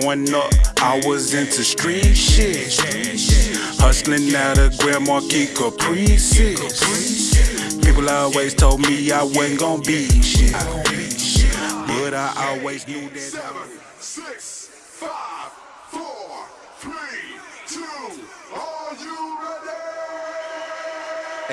Growing up, I was into street shit. Hustling out of Grand Marquis Caprices. People always told me I wasn't gonna be shit. But I always knew that. Seven, six, five,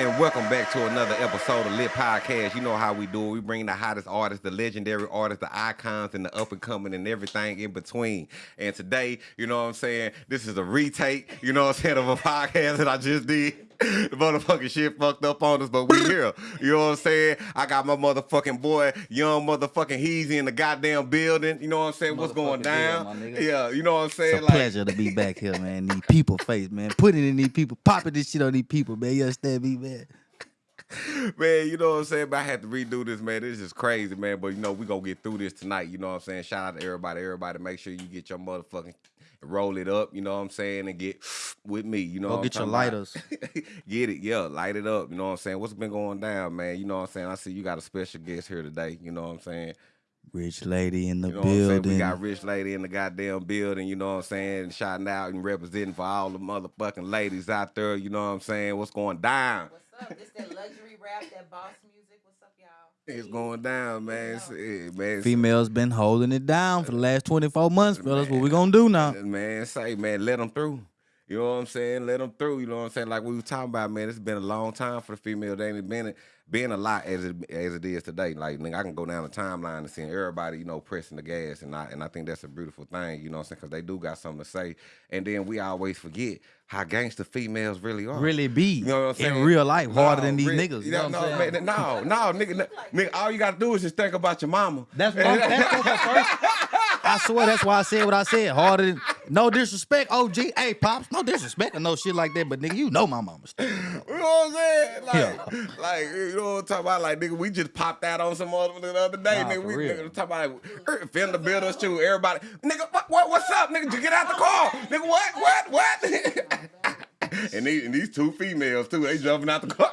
And welcome back to another episode of Lit Podcast. You know how we do it. We bring the hottest artists, the legendary artists, the icons, and the up and coming and everything in between. And today, you know what I'm saying? This is a retake, you know what I'm saying, of a podcast that I just did. The motherfucking shit fucked up on us, but we here. You know what I'm saying? I got my motherfucking boy, young motherfucking Heezy in the goddamn building. You know what I'm saying? What's going Motherfucking deal, down? my yeah, you know what I'm saying? It's a pleasure to be back here, man. These people face, man. Putting in these people, popping this shit on these people, man. You understand me, man? Man, you know what I'm saying? But I had to redo this, man. This is crazy, man. But you know, we gonna get through this tonight. You know what I'm saying? Shout out to everybody, everybody. Make sure you get your motherfucking roll it up, you know what I'm saying, and get with me. You know Go what get I'm your lighters. get it, yeah, light it up. You know what I'm saying? What's been going down, man? You know what I'm saying? I see you got a special guest here today. You know what I'm saying? Rich lady in the You know what I'm building. We got Rich Lady in the goddamn building, you know what I'm saying? Shouting out and representing for all the motherfucking ladies out there, you know what I'm saying? What's going down? What's up? This that luxury rap, that boss music. What's up. It's going down, man. It's, it, man, it's- Females been holding it down for the last 24 months, fellas. What we gonna do now? Man, say, man, let them through. You know what I'm saying? Let them through. You know what I'm saying? Like we were talking about, man. It's been a long time for the female. They ain't been been a lot as it as it is today. Like nigga, I can go down the timeline and see everybody, you know, pressing the gas, and I and I think that's a beautiful thing. You know what I'm saying? Because they do got something to say, and then we always forget how gangster females really are. Really be You know what I'm saying? in real life harder No, than these niggas. You know no, what I'm saying? man, no, no, nigga, no, nigga. All you gotta do is just think about your mama. That's what I'm, that's what first. I swear that's why I said what I said. Harder than no disrespect. OG, hey pops, no disrespect or no shit like that. But nigga, you know my mama's. You know what I'm saying? Like, like you know what I'm talking about? Like, nigga, we just popped out on some other the other day, Nah, nigga. We real. nigga, talking about er, fender builders too. Everybody, nigga, what, what, what's up, nigga? You get out the car, nigga. What, what, what? and, these, and these two females too, they jumping out the car.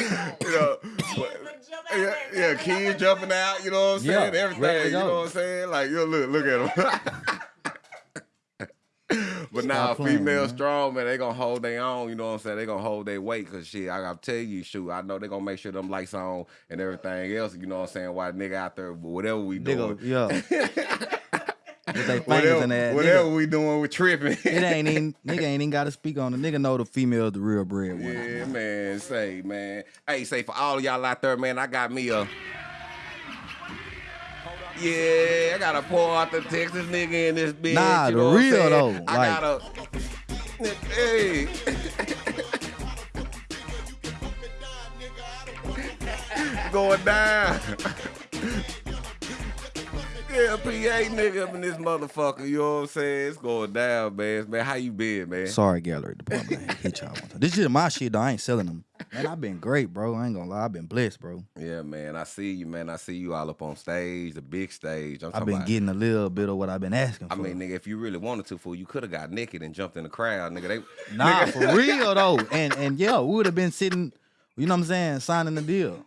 you know, yeah, yeah, kids jumping out. You know what I'm saying? ready to Everything. You know what I'm saying? Like, you look, look at them. But now playing, female man. strong, man, they gonna hold their own, you know what I'm saying? They gonna hold their weight, cause shit, I gotta tell you, shoot, I know they gonna make sure them lights on and everything else, you know what I'm saying? Why nigga out there, whatever we doing, Nigga, yeah. With they fingers whatever, in that. whatever Nigga, we doing, we tripping. it ain't even nigga ain't even got to speak on it. Nigga know the female the real bread one. yeah, man, say, man. Hey, say for all y'all out there, man, I got me a. Yeah, I gotta a Port Arthur, Texas nigga in this bitch. Nah, you the know I'm real though, I like- got a. Hey. Going down. Yeah, PA nigga up in this motherfucker, you know what I'm saying? It's going down, man. Man, how you been, man? Sorry, gallery department. I hit y'all one time. This shit my shit though. I ain't selling them. Man, I've been great, bro. I ain't gonna lie. I've been blessed, bro. Yeah, man, I see you, man. I see you all up on stage, the big stage. I'm I've been about, getting a little bit of what I've been asking for. I mean, nigga, if you really wanted to, fool, you could have got naked and jumped in the crowd, nigga. They, nah, nigga, for real though. And and yeah, we would have been sitting, you know what I'm saying, signing the deal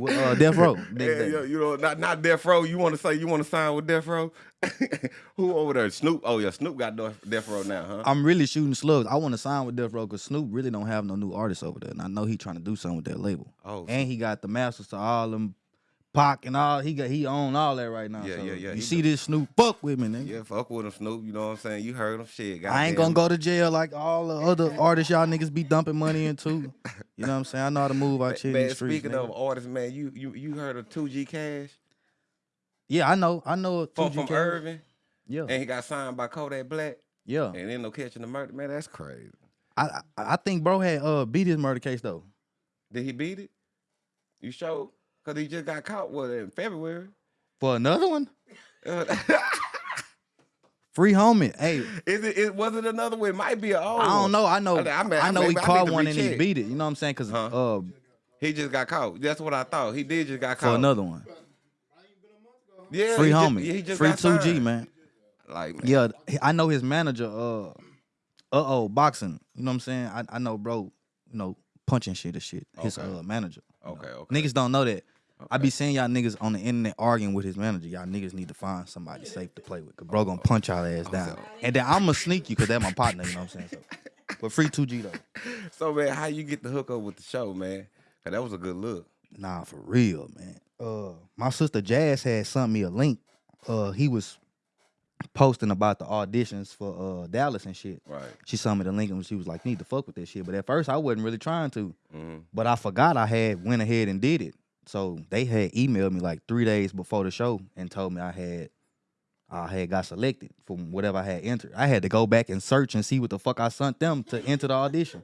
uh, Death Row. Yeah, yeah, you know, not not Death Row. You want to say you want to sign with Death Row? Who over there? Snoop. Oh yeah, Snoop got Death Death Row now, huh? I'm really shooting slugs. I want to sign with Death Row because Snoop really don't have no new artists over there, and I know he trying to do something with that label. Oh, and he got the masters to all them, Pac and all. He got he own all that right now. Yeah, so yeah, yeah, You see this Snoop? Fuck with me, nigga. yeah, fuck with him, Snoop. You know what I'm saying? You heard him, shit. I ain't gonna go to jail like all the other artists y'all niggas be dumping money into. You know what I'm saying? I know how to move out here in the streets. speaking nigga. of artists, man, you you you heard of Two G Cash yeah, I know, I know. from, 2G from Cash. Irving, Yeah, and he got signed by Kodak Black, yeah. and then no catching the murder. Man, that's crazy. I, I I think bro had uh beat his murder case though. Did he beat it? You sure? Cause he just got caught with it in February. For another one, Uh, free homie. Hey, Is it? it was it another one? It might be an old. I don't know. I know. I mean, I mean, I know he caught one and he beat it. You know what I'm saying? Cause Huh? uh He just got caught. That's what I thought. He did just got caught for another one. Yeah, Free he just- homie. yeah, he just Free two G man. Like, man, Yeah, I know his manager. Uh, uh oh, boxing. You know what I'm saying? I, I know, bro. You know, punching shit or shit. His Okay. uh manager. Okay, okay. Niggas don't know that. I be seeing y'all niggas on the internet arguing with his manager. Y'all niggas need to find somebody safe to play with. Cause bro gonna punch y'all ass down. And then I'ma sneak you cause that's my partner, you know what I'm saying? So, but free 2G though. So man, how you get the hook up with the show, man? 'Cause that was a good look. Nah, for real, man. Uh, my sister Jazz had sent me a link. Uh, he was posting about the auditions for uh Dallas and shit. Right. She sent me the link and she was like, "Need to fuck with that shit." But at first, I wasn't really trying to. hmm But I forgot I had went ahead and did it. So they had emailed me like three days before the show and told me I had I had got selected from whatever I had entered. I had to go back and search and see what the fuck I sent them to enter the audition.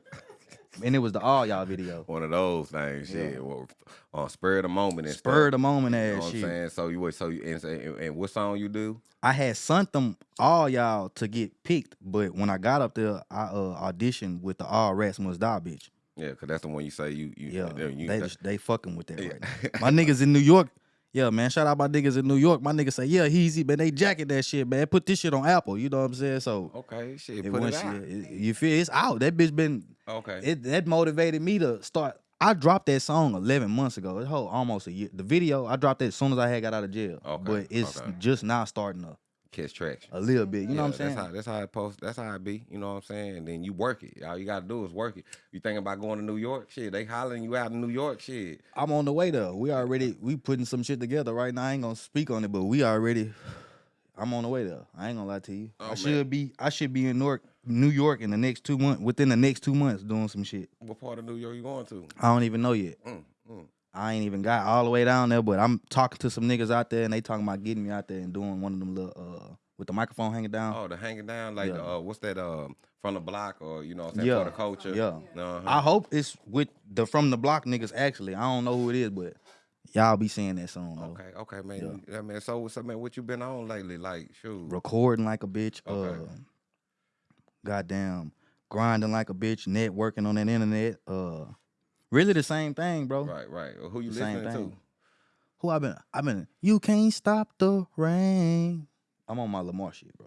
And it was the all y'all video. One of those things, shit. Well, on spur of the moment and Spur of the moment You know ass what I'm saying? So you so you and, and, and what song you do? I had sent them all y'all to get picked, but when I got up there, I uh, auditioned with the All Rats Must Die bitch. Yeah, cause that's the one you say you you Yeah, you, they just, they fucking with that Yeah. right now. My niggas in New York, yeah, man. Shout out my niggas in New York. My niggas say, yeah, easy, man. They jacket that shit, man. Put this shit on Apple. You know what I'm saying? So okay, shit, it put it out. you, it- you feel it's out. That bitch been Okay. it that motivated me to start. I dropped that song 11 months ago. It whole almost a year. The video I dropped it as soon as I had got out of jail. Okay, But it's okay. just now starting to Catch traction. a little bit. You know Yeah, what I'm saying? That's how that's how it post. That's how it be. You know what I'm saying? And then you work it. All you gotta do is work it. You thinking about going to New York? Shit, they hollering you out in New York. Shit. I'm on the way though. We already we putting some shit together right now. I ain't gonna speak on it, but we already. I'm on the way though. I ain't gonna lie to you. Oh, I man. should be. I should be in Newark, New York in the next two months. Within the next two months, doing some shit. What part of New York you going to? I don't even know yet. Mm, mm. I ain't even got all the way down there, but I'm talking to some niggas out there, and they talking about getting me out there and doing one of them little uh with the microphone hanging down. Oh, the hanging down like Yeah. the, uh, what's that? Um, from the block or you know Yeah, for the culture. yeah. Uh-huh. I hope it's with the from the block niggas. Actually, I don't know who it is, but y'all be seeing that soon. Though. Okay, okay, man. Yeah. man. So, so man, what you been on lately? Like, shoot. recording like a bitch. Okay. Uh, goddamn, grinding like a bitch. Networking on that internet. Uh, really the same thing, bro. Right, right. Well, Who you The same listening thing. to? Who I've been? I've been. You can't stop the rain. I'm on my Lamar shit, bro.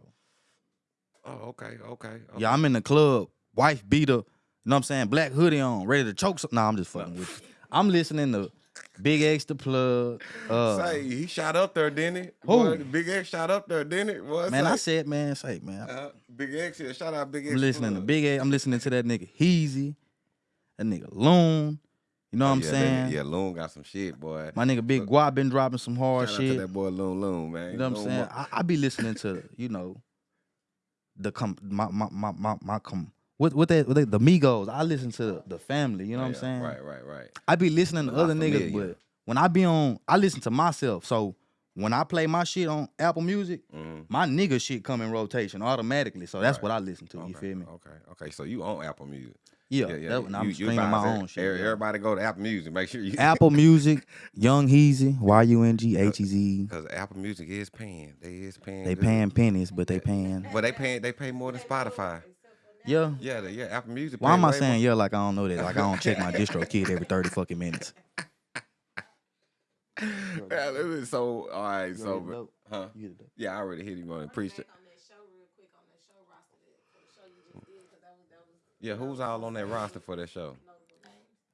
Oh, okay, okay. okay. Yeah, I'm in the club. Wife beater. You know what I'm saying? Black hoodie on, ready to choke. Some- nah, I'm just fucking with you. I'm listening to Big X the plug. Uh, Say he shot up there, didn't he? Who? Boy, Big X shot up there, didn't it? Boy, man, I said, man, say, man. uh, Big X here. Shout out Big X. I'm listening to Plug. Big A. I'm listening to that nigga Heezy, that nigga Loon. You know what I'm yeah, saying? Yeah, Loon got some shit, boy. My nigga Big Guap been dropping some hard Shout shit. that boy Loon Loon, man. You know what I'm saying? I, I be listening to you know the com my my my my, my com what what that what they, the Migos. I listen to the, the family. You know what I'm saying? Right, right, right. I be listening to other niggas, but when I be on, I listen to myself. So when I play my shit on Apple Music, Mhm. my nigga shit come in rotation automatically. So that's Right. what I listen to. You feel me? Okay, okay. So you on Apple Music? Yeah, that, I'm streaming my own shit. every- yeah. Everybody go to Apple Music. Make sure you Apple Music, Young Heezy, Y U N G H E Z. because Apple Music is paying. They is paying. They good. paying pennies, but they paying. But they pay. They pay more than Spotify. Yeah. Yeah, they, yeah. Apple Music. Why am I saying more. yeah like I don't know that? Like I don't check my distro kid every 30 fucking minutes. Yeah, it was so all right. So, huh? Yeah, I already hit him on it. Appreciate. On that show, real quick, on that show roster, that, for the show you just did, 'cause that was, that was Yeah, who's all on that roster for that show?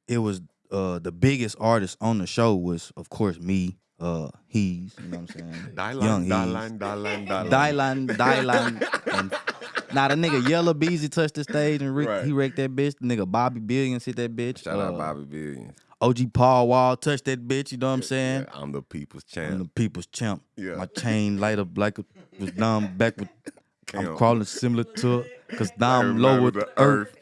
It was uh the biggest artist on the show was of course me, uh he's, you know what I'm saying? Young Hees. Dylan, Dylan, Dylan, Dylan, Dylan, now the nigga Yella Beezy touched the stage and Rick, Right. he wrecked that bitch. The nigga Bobby Billions hit that bitch. Shout out Uh, Bobby Billions. OG Paul Wall touched that bitch. You know what I'm saying? Yeah, I'm the people's champ. I'm the people's champ. Yeah. My chain light up like it was down back with. I'm crawling similar to cause now I'm Everybody low with with the earth.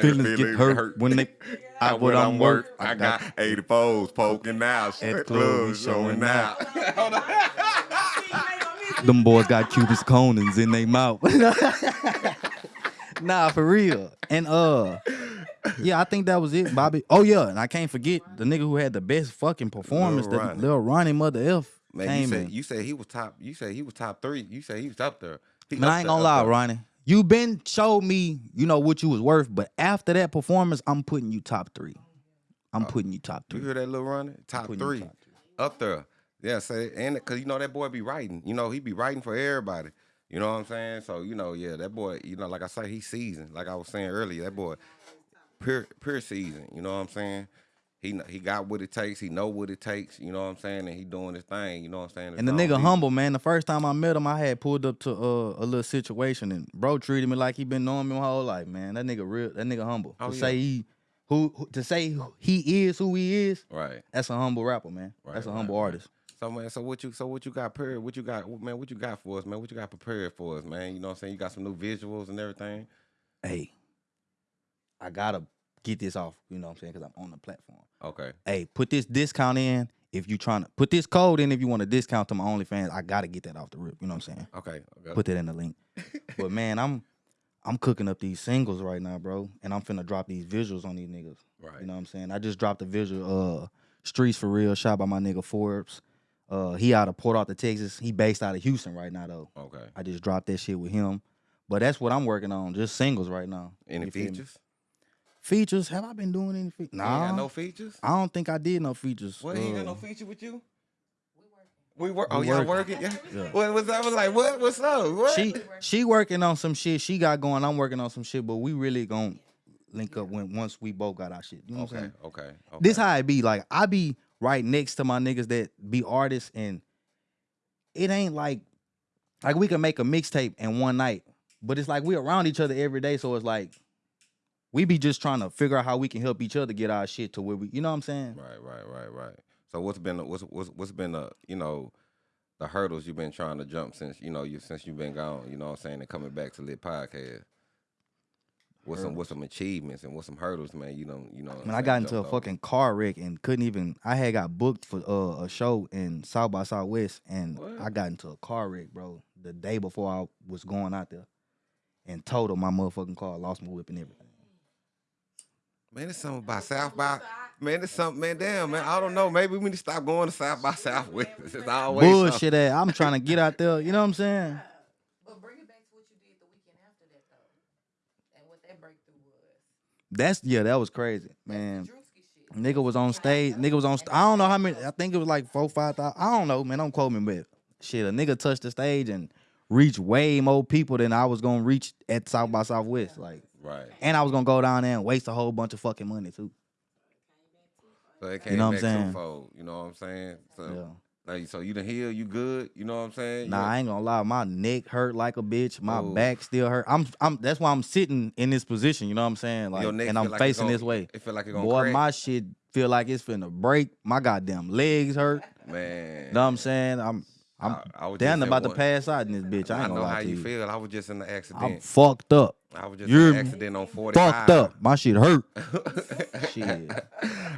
Feelings get hurt when they out what I'm worth. I got 84s poking out. At clubs showing out. them boys got Cupid's Conans in their mouth. nah, for real. And uh, yeah, I think that was it, Bobby. Oh yeah, and I can't forget the nigga who had the best fucking performance, Lil Ronnie. little Ronnie Mother F. Man, you came said in. you said he was top. You said he was top three. You said he was up there. Man, I ain't gonna lie. Ronnie. You been showed me, you know what you was worth, but after that performance, I'm putting you top three. I'm oh, putting you top three. You three. hear that little Ronnie? Top putting you three. Up there. Yeah, say and cause you know that boy be writing. You know, he be writing for everybody. You know what I'm saying? So, you know, yeah, that boy, you know, like I say, he's seasoned. Like I was saying earlier, that boy pure pure season. You know what I'm saying? He he got what it takes. He know what it takes. You know what I'm saying? And he doing his thing. You know what I'm saying? And the nigga humble, man. The first time I met him, I had pulled up to uh, a little situation, and bro treated me like he been knowing me my whole life, man. That nigga real. That nigga humble. Oh, to yeah. say he who, who to say he is who he is. Right. That's a humble rapper, man. Right, That's a right, humble right. artist. So man, so what you so what you got prepared? What you got, man? What you got for us, man? What you got prepared for us, man? You know what I'm saying? You got some new visuals and everything. Hey, I gotta get this off. You know what I'm saying? Because I'm on the platform. Okay. Hey, put this discount in if you trying to put this code in if you want a discount to my OnlyFans. I gotta get that off the rip. You know what I'm saying? Okay. okay. Put that in the link. but man, I'm I'm cooking up these singles right now, bro, and I'm finna drop these visuals on these niggas. right. You know what I'm saying? I just dropped a visual, uh, Streets for Real, shot by my nigga Forbes. Uh, he out of Port Arthur, Texas. He based out of Houston right now though. Okay. I just dropped that shit with him. But that's what I'm working on, just singles right now. Any You feel me? features? Features? Have I been doing any features? You ain't Nah, no features. I don't think I did no features. What? He ain't got no Uh, feature with you? We work. Oh, y'all working. working? Yeah. Yeah. What was I was like? What? What's up? What? she she working on some shit. She got going. I'm working on some shit. But we really gonna link up when once we both got our shit. You know what I'm okay. saying? Okay. Okay. This how it be. Like I be right next to my niggas that be artists, and it ain't like like we can make a mixtape in one night, but it's like we around each other every day. So it's like we be just trying to figure out how we can help each other get our shit to where we. You know what I'm saying? Right, right, right, right. So what's been what's what's what's been the you know the hurdles you've been trying to jump since you know you since you've been gone. You know what I'm saying and coming back to lit podcast. What's some what's some achievements and what's some hurdles, man? You know, you know. When I got into a fucking car wreck and couldn't even. I had got booked for uh, a show in South by Southwest, and What? I got into a car wreck, bro, the day before I was going out there, and totaled my motherfucking car, lost my whip and everything. Man, it's something about South by. Man, it's something, man. Damn, man. I don't know. Maybe we need to stop going to South by Southwest. It's always something. Bullshit ass. I'm trying to get out there. You know what I'm saying? But bring it back to what you did the weekend after that though, and what that breakthrough was. That's yeah, that was crazy, man. Drewski shit. Nigga was on stage. Nigga was on. St- I don't know how many. I think it was like four, five thousand. I don't know, man. Don't quote me, but shit, a nigga touched the stage and reached way more people than I was gonna reach at South by Southwest. Like, Right. and I was gonna go down there and waste a whole bunch of fucking money too. So it came know what I'm back saying? twofold. You know what I'm saying? So, Yeah. like, so you done heal, you good. You know what I'm saying? Nah, I ain't gonna lie. My neck hurt like a bitch. My Oh. back still hurt. I'm. I'm. That's why I'm sitting in this position. You know what I'm saying? Like, and I'm like facing gon- this way. It feel like it gonna Boy, crack. my shit feel like it's finna break. My goddamn legs hurt. man. you Know what I'm saying? I'm I'm I- I just about at to pass out in this bitch. I I ain't gonna know how you you. feel. I was just in the accident. I'm fucked up. I was just You're in an accident on 45. Fucked up. My shit hurt. shit.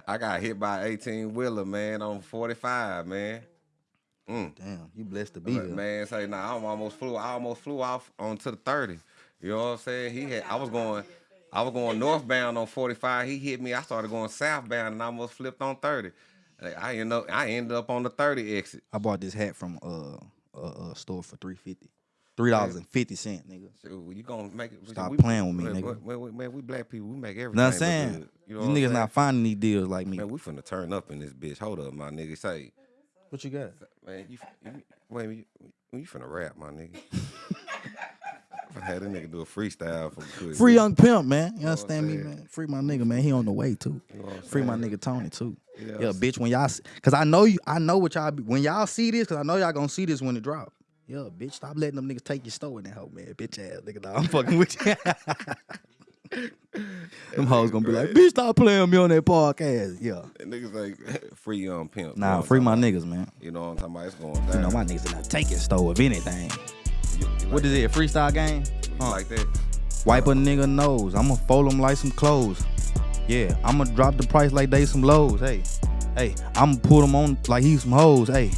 I got hit by 18 wheeler, man, on 45, man. Mm. Damn, you blessed to be here. Man, say nah, I almost flew. I almost flew off onto the 30. You know what I'm saying? He had. I was going. I was going northbound on 45. He hit me. I started going southbound and I almost flipped on 30. I ended up. I ended up on the 30 exit. I bought this hat from uh a, a store for three fifty. Three dollars and fifty cent, nigga. So you gonna make it? Stop we- playing with me, man, nigga. Man, we- man, we black people. We make everything. You know what I'm saying? good. You know These niggas saying? not finding these deals like me. Man, we finna turn up in this bitch. Hold up, my nigga. Say, What you got? man, you, you wait, you, you finna rap, my nigga. I had a nigga do a freestyle for quick. Free young pimp, man. You what I'm understand me, man? Free my nigga, man. He on the way too. You know what I'm Free my nigga Tony too. Yeah, Yeah, bitch. When y'all, cause I know you, I know what y'all. Be, when y'all see this, cause I know y'all gonna see this when it drop. Yeah, bitch. Stop letting them niggas take your store in that hoe, man. Bitch ass nigga. Dog. I'm fucking with you. them hoes gonna be like, bitch, stop playing me on that podcast. Yeah. That niggas like free young pimp. Nah, free my niggas, man. You know what I'm talking about? It's going down. You know my niggas in the taking store of anything. You- you like is it? A freestyle game? Huh. like that? Wipe a nigga nose. I'ma fold them like some clothes. Yeah, I'ma drop the price like they some lows. Hey, hey, I'ma put them on like he some hoes. Hey,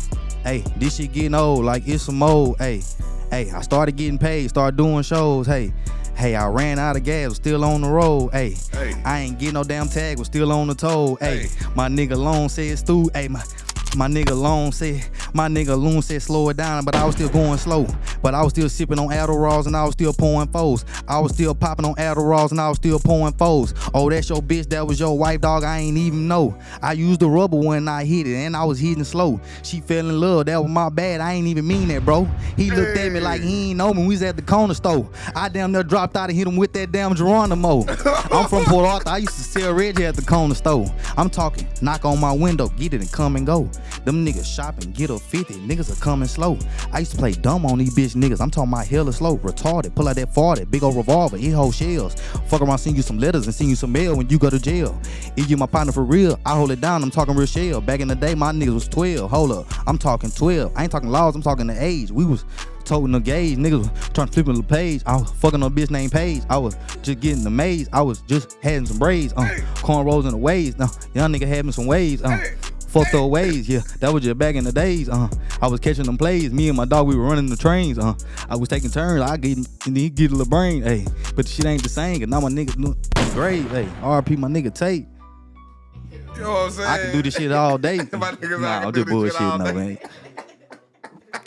hey, this shit getting old like it's some old. Hey, hey, I started getting paid, started doing shows. Hey, hey, I ran out of gas, was still on the road. Hey, Hey. I ain't get no damn tag, was still on the toll. Hey, my nigga Long said Stu. Hey, my my nigga Long said My nigga Loon said slow it down, but I was still going slow. But I was still sipping on Adderalls and I was still pouring foes. I was still popping on Adderalls and I was still pouring foes. Oh, that's your bitch, that was your wife, dog. I ain't even know. I used the rubber when I hit it and I was hitting slow. She fell in love, that was my bad. I ain't even mean that, bro. He looked at me like he ain't know me. We was at the corner store. I damn near dropped out and hit him with that damn Geronimo. I'm from Port Arthur. I used to sell Reggie at the corner store. I'm talking, knock on my window, get it and come and go. Them niggas shopping, get up 50, niggas are coming slow. I used to play dumb on these bitch niggas. I'm talking about hella slow, retarded. Pull out that 40, big old revolver, it hold shells. Fuck around, send you some letters and send you some mail when you go to jail. If you my partner for real, I hold it down. I'm talking real shell. Back in the day, my niggas was 12. Hold up, I'm talking 12. I ain't talking laws, I'm talking the age. We was toting the gauge. Niggas was trying to flip the page. I was fucking on a bitch named Paige. I was just getting the maze. I was just having some braids. Uh, cornrows in the waves. Now, young nigga had me some waves. Uh, fucked up ways. Yeah, that was just back in the days. Uh, I was catching them plays. Me and my dog, we were running the trains. Uh, I was taking turns. I get and he get a little brain. Hey, but the shit ain't the same. Cause now my nigga no, grave. Hey, RP my nigga Tate. You know what I'm saying? I can do this shit all day. My niggas, I nah, I'm do just this shit all bullshitting though, man.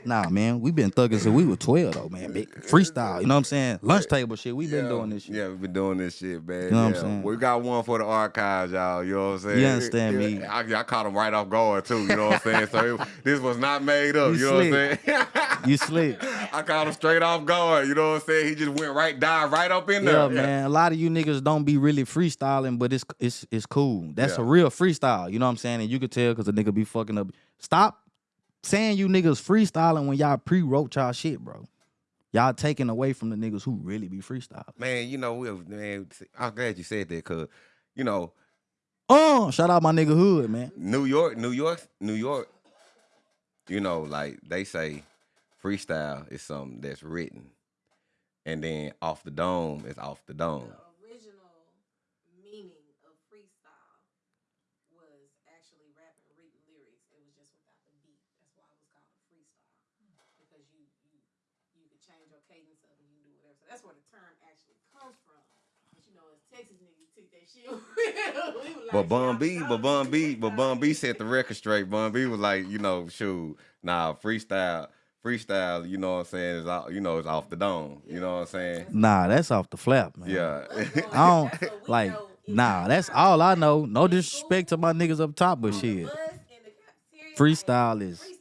Nah, man, we been thugging since we were 12 though, man. Big freestyle, you know what I'm saying? Lunch table shit, we been Yeah, doing this shit. Yeah, we've been doing this shit, man. You know what I'm saying? We got one for the archives, y'all. You know what I'm saying? You understand Yeah, me? I, I caught him right off guard too. You know what I'm saying? So it, this was not made up. You You, know what I'm saying? You slick. I caught him straight off guard. You know what I'm saying? He just went right, dive right up in there. Yeah, man. A lot of you niggas don't be really freestyling, but it's it's it's cool. That's Yeah. a real freestyle. You know what I'm saying? And you could tell because a nigga be fucking up. Stop saying you niggas freestyling when y'all pre-wrote y'all shit, bro. Y'all taking away from the niggas who really be freestyling. Man, you know, we man, I'm glad you said that because, you know, Oh, shout out my nigga Hood, man. New York, New York, New York, you know, like they say freestyle is something that's written. And then off the dome is off the dome. The original meaning of freestyle was actually rapping, reading lyrics. It was just without the beat. That's why it was called a freestyle because you you you could change your cadence up and you can do whatever. So that's where the term actually comes from. But you know, as Texas niggas took that shit. we like, But Bun "Yeah, B, I'm but Bun B, but Bun. B set the record straight. Bun B was like, you know, shoot, nah, freestyle, freestyle, you know what I'm saying, is out, you know, it's off the dome. You know what I'm saying? Nah, that's off the flap, man. Yeah. I don't like. Nah, that's all I know. No disrespect to my niggas up top, but shit, us in the serious freestyle is freestyle, you know.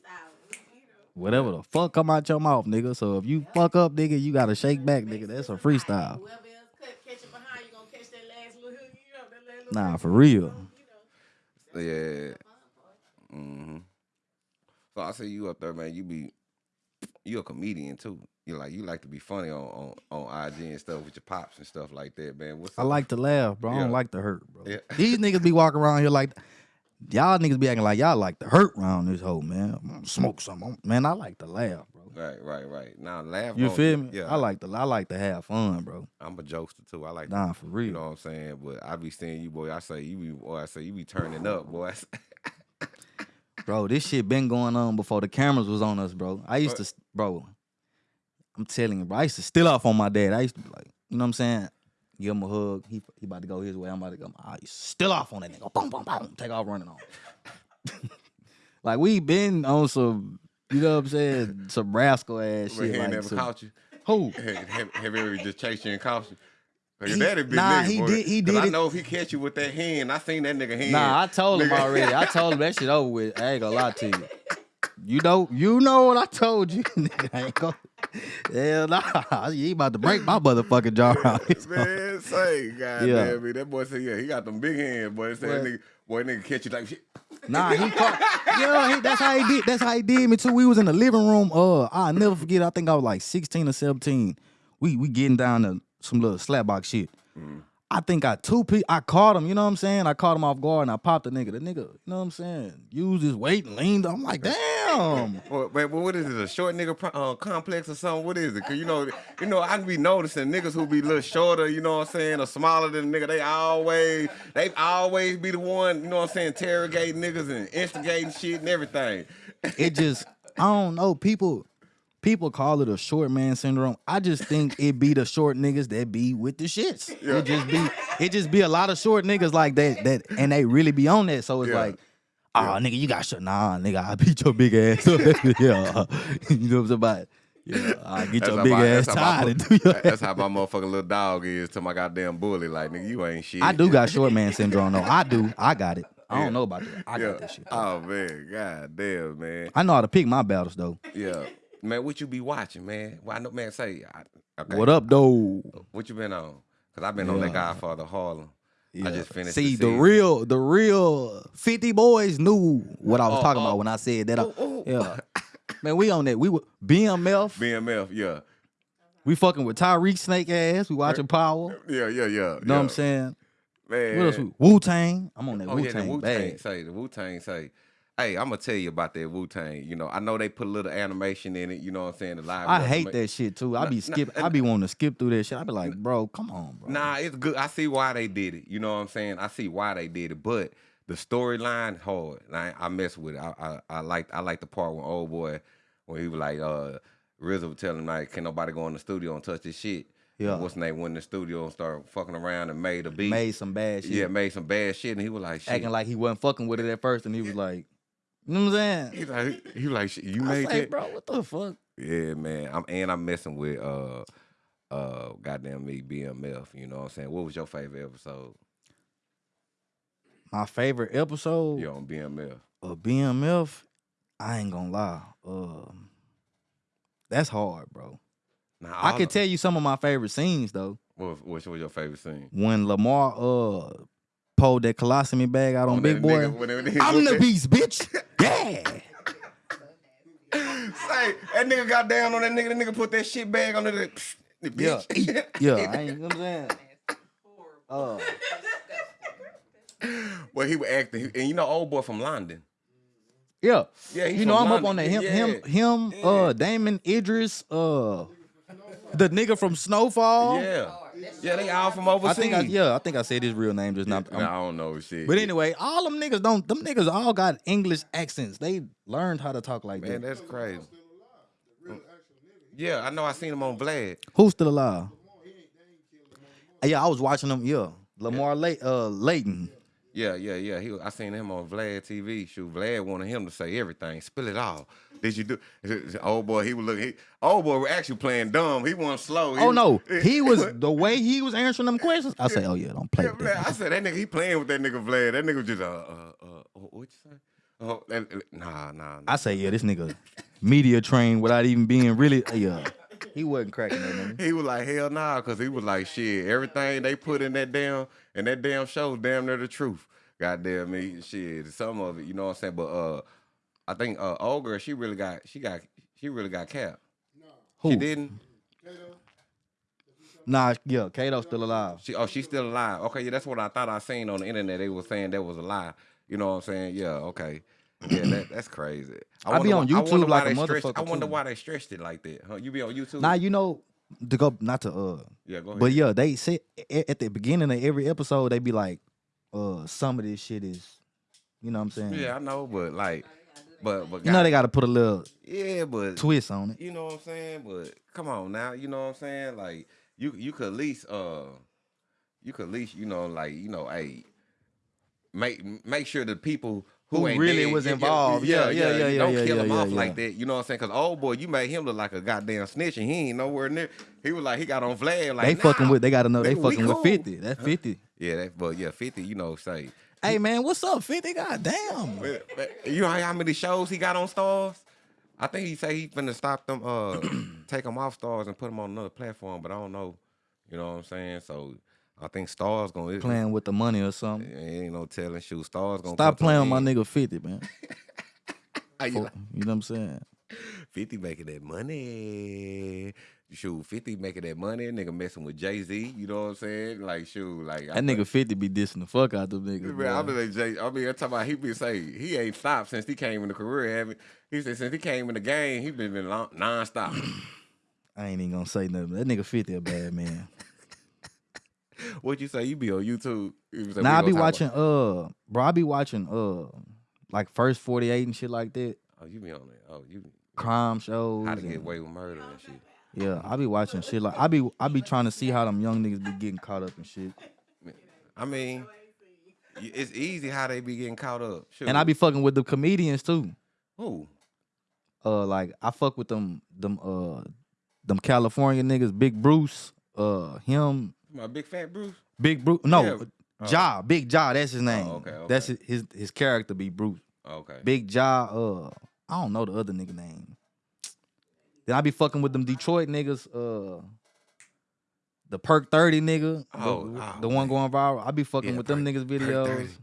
Whatever the fuck come out your mouth, nigga. So if you fuck up, nigga, you gotta shake back, nigga. That's a freestyle. Whoever else catch it behind, you gonna catch that last little hook, you know, that last little Nah, for real. you know. Yeah. hmm So I see you up there, man. You be you a comedian too. You like you like to be funny on on, on IG and stuff with your pops and stuff like that, man. What's up? I up? like to laugh, bro. I Yeah. don't like to hurt, bro. Yeah. These niggas be walking around here like y'all niggas be acting like y'all like to hurt round this hoe, man. I'm gonna smoke something. Man, I like to laugh, bro. Right, right, right. Now laugh. You feel me? Yeah. I like to I like to have fun, bro. I'm a jokester too. I like Nah, for real. You know what I'm saying? But I be seeing you, boy. I say you be, boy. I say you be turning up, boy. Bro, this shit been going on before the cameras was on us, bro. I used to, bro. I'm telling you, bro. I used to still off on my dad. I used to be like, you know what I'm saying? Give him a hug. He he about to go his way. I'm about to go. I still off on that nigga. Boom, boom, boom. Take off running on. like we been on some, you know what I'm saying? Some rascal ass shit. he Like never some, caught you. who? Have, have, ever just chased you and caught you? He- that'd be nah, nigga, he boy. did- he did I know if he catch you with that hand, I seen that nigga hand. Nah, I told him already. I told him that shit over with. I ain't gonna lie to you. You know, you know what I told you. I ain't gonna. Hell nah. He about to break my motherfucking jaw out. Man, say, God Yeah. damn me. That boy said, yeah, he got them big hands, boy. Say that What? nigga, boy, nigga catch you like shit. Nah, he caught. Yeah, he, that's how he did. That's how he did me too. We was in the living room. Uh, I'll never forget. I think I was like 16 or 17. We we getting down to some little slapbox shit. I think I two pe I caught him, you know what I'm saying? I caught him off guard and I popped the nigga. The nigga, you know what I'm saying? Used his weight and leaned. I'm like, damn. Well, what is it? A short nigga pro- uh, complex or something? What is it? Cause you know, you know, I can be noticing niggas who be a little shorter, you know what I'm saying, or smaller than a nigga. They always, they always be the one, you know what I'm saying, interrogating niggas and instigating shit and everything. it just I don't know. People people call it a short man syndrome. I just think it be the short niggas that be with the shits. It just be it just be a lot of short niggas like that that and they really be on that. So it's Yeah. like Oh, nigga, you got shut. Nah, nigga, I beat your big ass up. yeah, you know what I'm saying? About yeah, I get That's your how big my- ass tired and do your That's how my motherfucking little dog is to my goddamn bully. Like, nigga, you ain't shit. I do got short man syndrome though. I do. I got it. I don't Yeah. know about that. I Yeah. got that shit. Oh man, god damn, man. I know how to pick my battles though. Yeah, man. What you be watching, man? Well, I know, man. Say, I, okay. What up, though? What you been on? Cause I've been on that Yeah. Godfather Harlem. I just finished. See, the, the, real, the real 50 boys knew what I was Oh, talking oh. about when I said that. Oh, oh. Yeah. Man, we on that. We were BMF. BMF. Yeah, We fucking with Tyreek Snake ass. We watching Power. yeah, yeah, yeah. You know what. I'm saying? Man. What else? Wu Tang. I'm on that Oh Wu yeah, the Tang Wu Tang say the Wu Tang say. Hey, I'm gonna tell you about that Wu Tang. You know, I know they put a little animation in it. You know what I'm saying? The live. I hate that shit too. I be nah, skip. nah, I be wanting to skip through that shit. I be like, bro, come on, bro. Nah, it's good. I see why they did it. You know what I'm saying? I see why they did it, but the storyline hard. I, I mess with it. I, I I like I like the part when old boy when he was like uh RZA was telling him like, can nobody go in the studio and touch this shit? Yeah. What's name went in the studio and started fucking around and made a beat. Made some bad shit. yeah, made some bad shit, and he was like, shit. acting like he wasn't fucking with it at first, and he was like, you know what I'm saying? He's like, he like, shit, you I made say, that, bro, what the fuck? Yeah, man. I'm and I'm messing with uh uh goddamn me BMF. You know what I'm saying? What was your favorite episode? My favorite episode You on BMF? of BMF, I ain't gonna lie. Um, that's hard, bro. Nah, I can of- tell you some of my favorite scenes though. What, which was your favorite scene? When Lamar uh pulled that colostomy bag out on, On Big Boy. nigga- when that nigga- I'm the beast, bitch. Yeah. Say, that nigga got down on that nigga. The nigga put that shit bag under the, the Yeah. bitch. Yeah, I ain't, you know what I'm saying? Uh, well, he was acting, and you know, old boy from London. yeah. Yeah, he you know from I'm up on that. Him, Yeah. him, him. Uh, Damson Idris. Uh, the nigga from Snowfall. Yeah, yeah, they all from overseas. I think I, yeah, I think I said his real name just now. Nah, I don't know shit. But anyway, all them niggas don't. Them niggas all got English accents. They learned how to talk like man, that. that's crazy. Yeah, I know. I seen him on Vlad. Who's still alive? Yeah, I was watching him. Yeah, Lamar Lay, uh, Layton. Yeah, yeah, yeah. He, I seen him on Vlad TV. Shoot, Vlad wanted him to say everything, spill it all. Did you do? Old boy, he was looking. He, old boy was actually playing dumb. He wasn't slow. He Oh no, he was the way he was answering them questions. I say, oh yeah, don't play Yeah, with man, that. I said that nigga. He playing with that nigga Vlad. That nigga just uh uh uh. What you say? Oh, that, nah, nah. nah. I say, yeah, this nigga media trained without even being really. Yeah, he wasn't cracking that nigga. He was like hell nah, cause he was like shit. Everything they put in that damn in that damn show, damn near the truth. Goddamn me, shit. Some of it, you know what I'm saying. But uh, I think uh, old girl, she really got, she got, she really got capped. Who? She didn't. Nah, yeah, Kato's still alive. She oh she's still alive. Okay, yeah, that's what I thought I seen on the internet. They were saying that was a lie. You know what I'm saying? Yeah, okay. Yeah, that, that's crazy. I be on why- I YouTube wonder why like a they stretched- I wonder too. why they stretched it like that. Huh? You be on YouTube? Nah, you know, to go not to uh, yeah, go ahead. but yeah, they said a- at the beginning of every episode they be like, uh, some of this shit is, you know what I'm saying? yeah, I know, but like, but but You know they got to put a little yeah, but twist on it. you know what I'm saying. But come on now, you know what I'm saying. Like you you could at least uh you could at least you know like you know hey make make sure the people. Who, Who really dead, was yeah, involved. Yeah, yeah, yeah, you yeah, Don't yeah, kill yeah, him yeah, off yeah. like that. You know what I'm saying? Because old boy, you made him look like a goddamn snitch, and he ain't nowhere near. He was like he got on Vlad. Like they fucking with. They got to know they we fucking with fifty. That's fifty. Yeah, that, but yeah, fifty. You know, say Hey man, what's up, fifty? God damn. You know how many shows he got on Starz? I think he say he finna stop them, uh, take them off Starz and put them on another platform. But I don't know. You know what I'm saying? So I think Starz gonna Playing with the money or something. Ain't no telling. Shoot, Starz gonna Stop playing my nigga fifty, man. You For- like, You know what I'm saying? Fifty making that money. Shoot, Fifty making that money. Nigga messing with Jay Z. You know what I'm saying? Like shoot, like That nigga fifty be dissing the fuck out them niggas. Man, boy. like Jay. I mean, I'm talking about he been saying he ain't stopped since he came in the career. Haven't he said since he came in the game, he been been long, non-stop. I ain't even gonna say nothing. That nigga fifty a bad man. what you say? You be on YouTube? You say, Now I be watching uh bro, I be watching uh like first 48 and shit like that. Oh, you be on it. Oh, you Crime shows. how to get away with murder and shit. Yeah, I be watching shit like I be I be trying to see how them young niggas be getting caught up and shit. I mean, it's easy how they be getting caught up. Shoot. And I be fucking with the comedians too. Who? Uh, like I fuck with them, them, uh, them California niggas. Big Bruce, uh, him, My big fat Bruce. Big Bruce. No, Yeah. Oh. Ja, Big Ja. That's his name. okay, okay. That's his, his his character. Be Bruce. Okay. Big Ja. Uh, I don't know the other nigga name. Then I be fucking with them Detroit niggas. Uh, the Perk Thirty nigga. the- Oh, the, oh, one man. going viral. I be fucking Yeah, with them niggas videos. 30.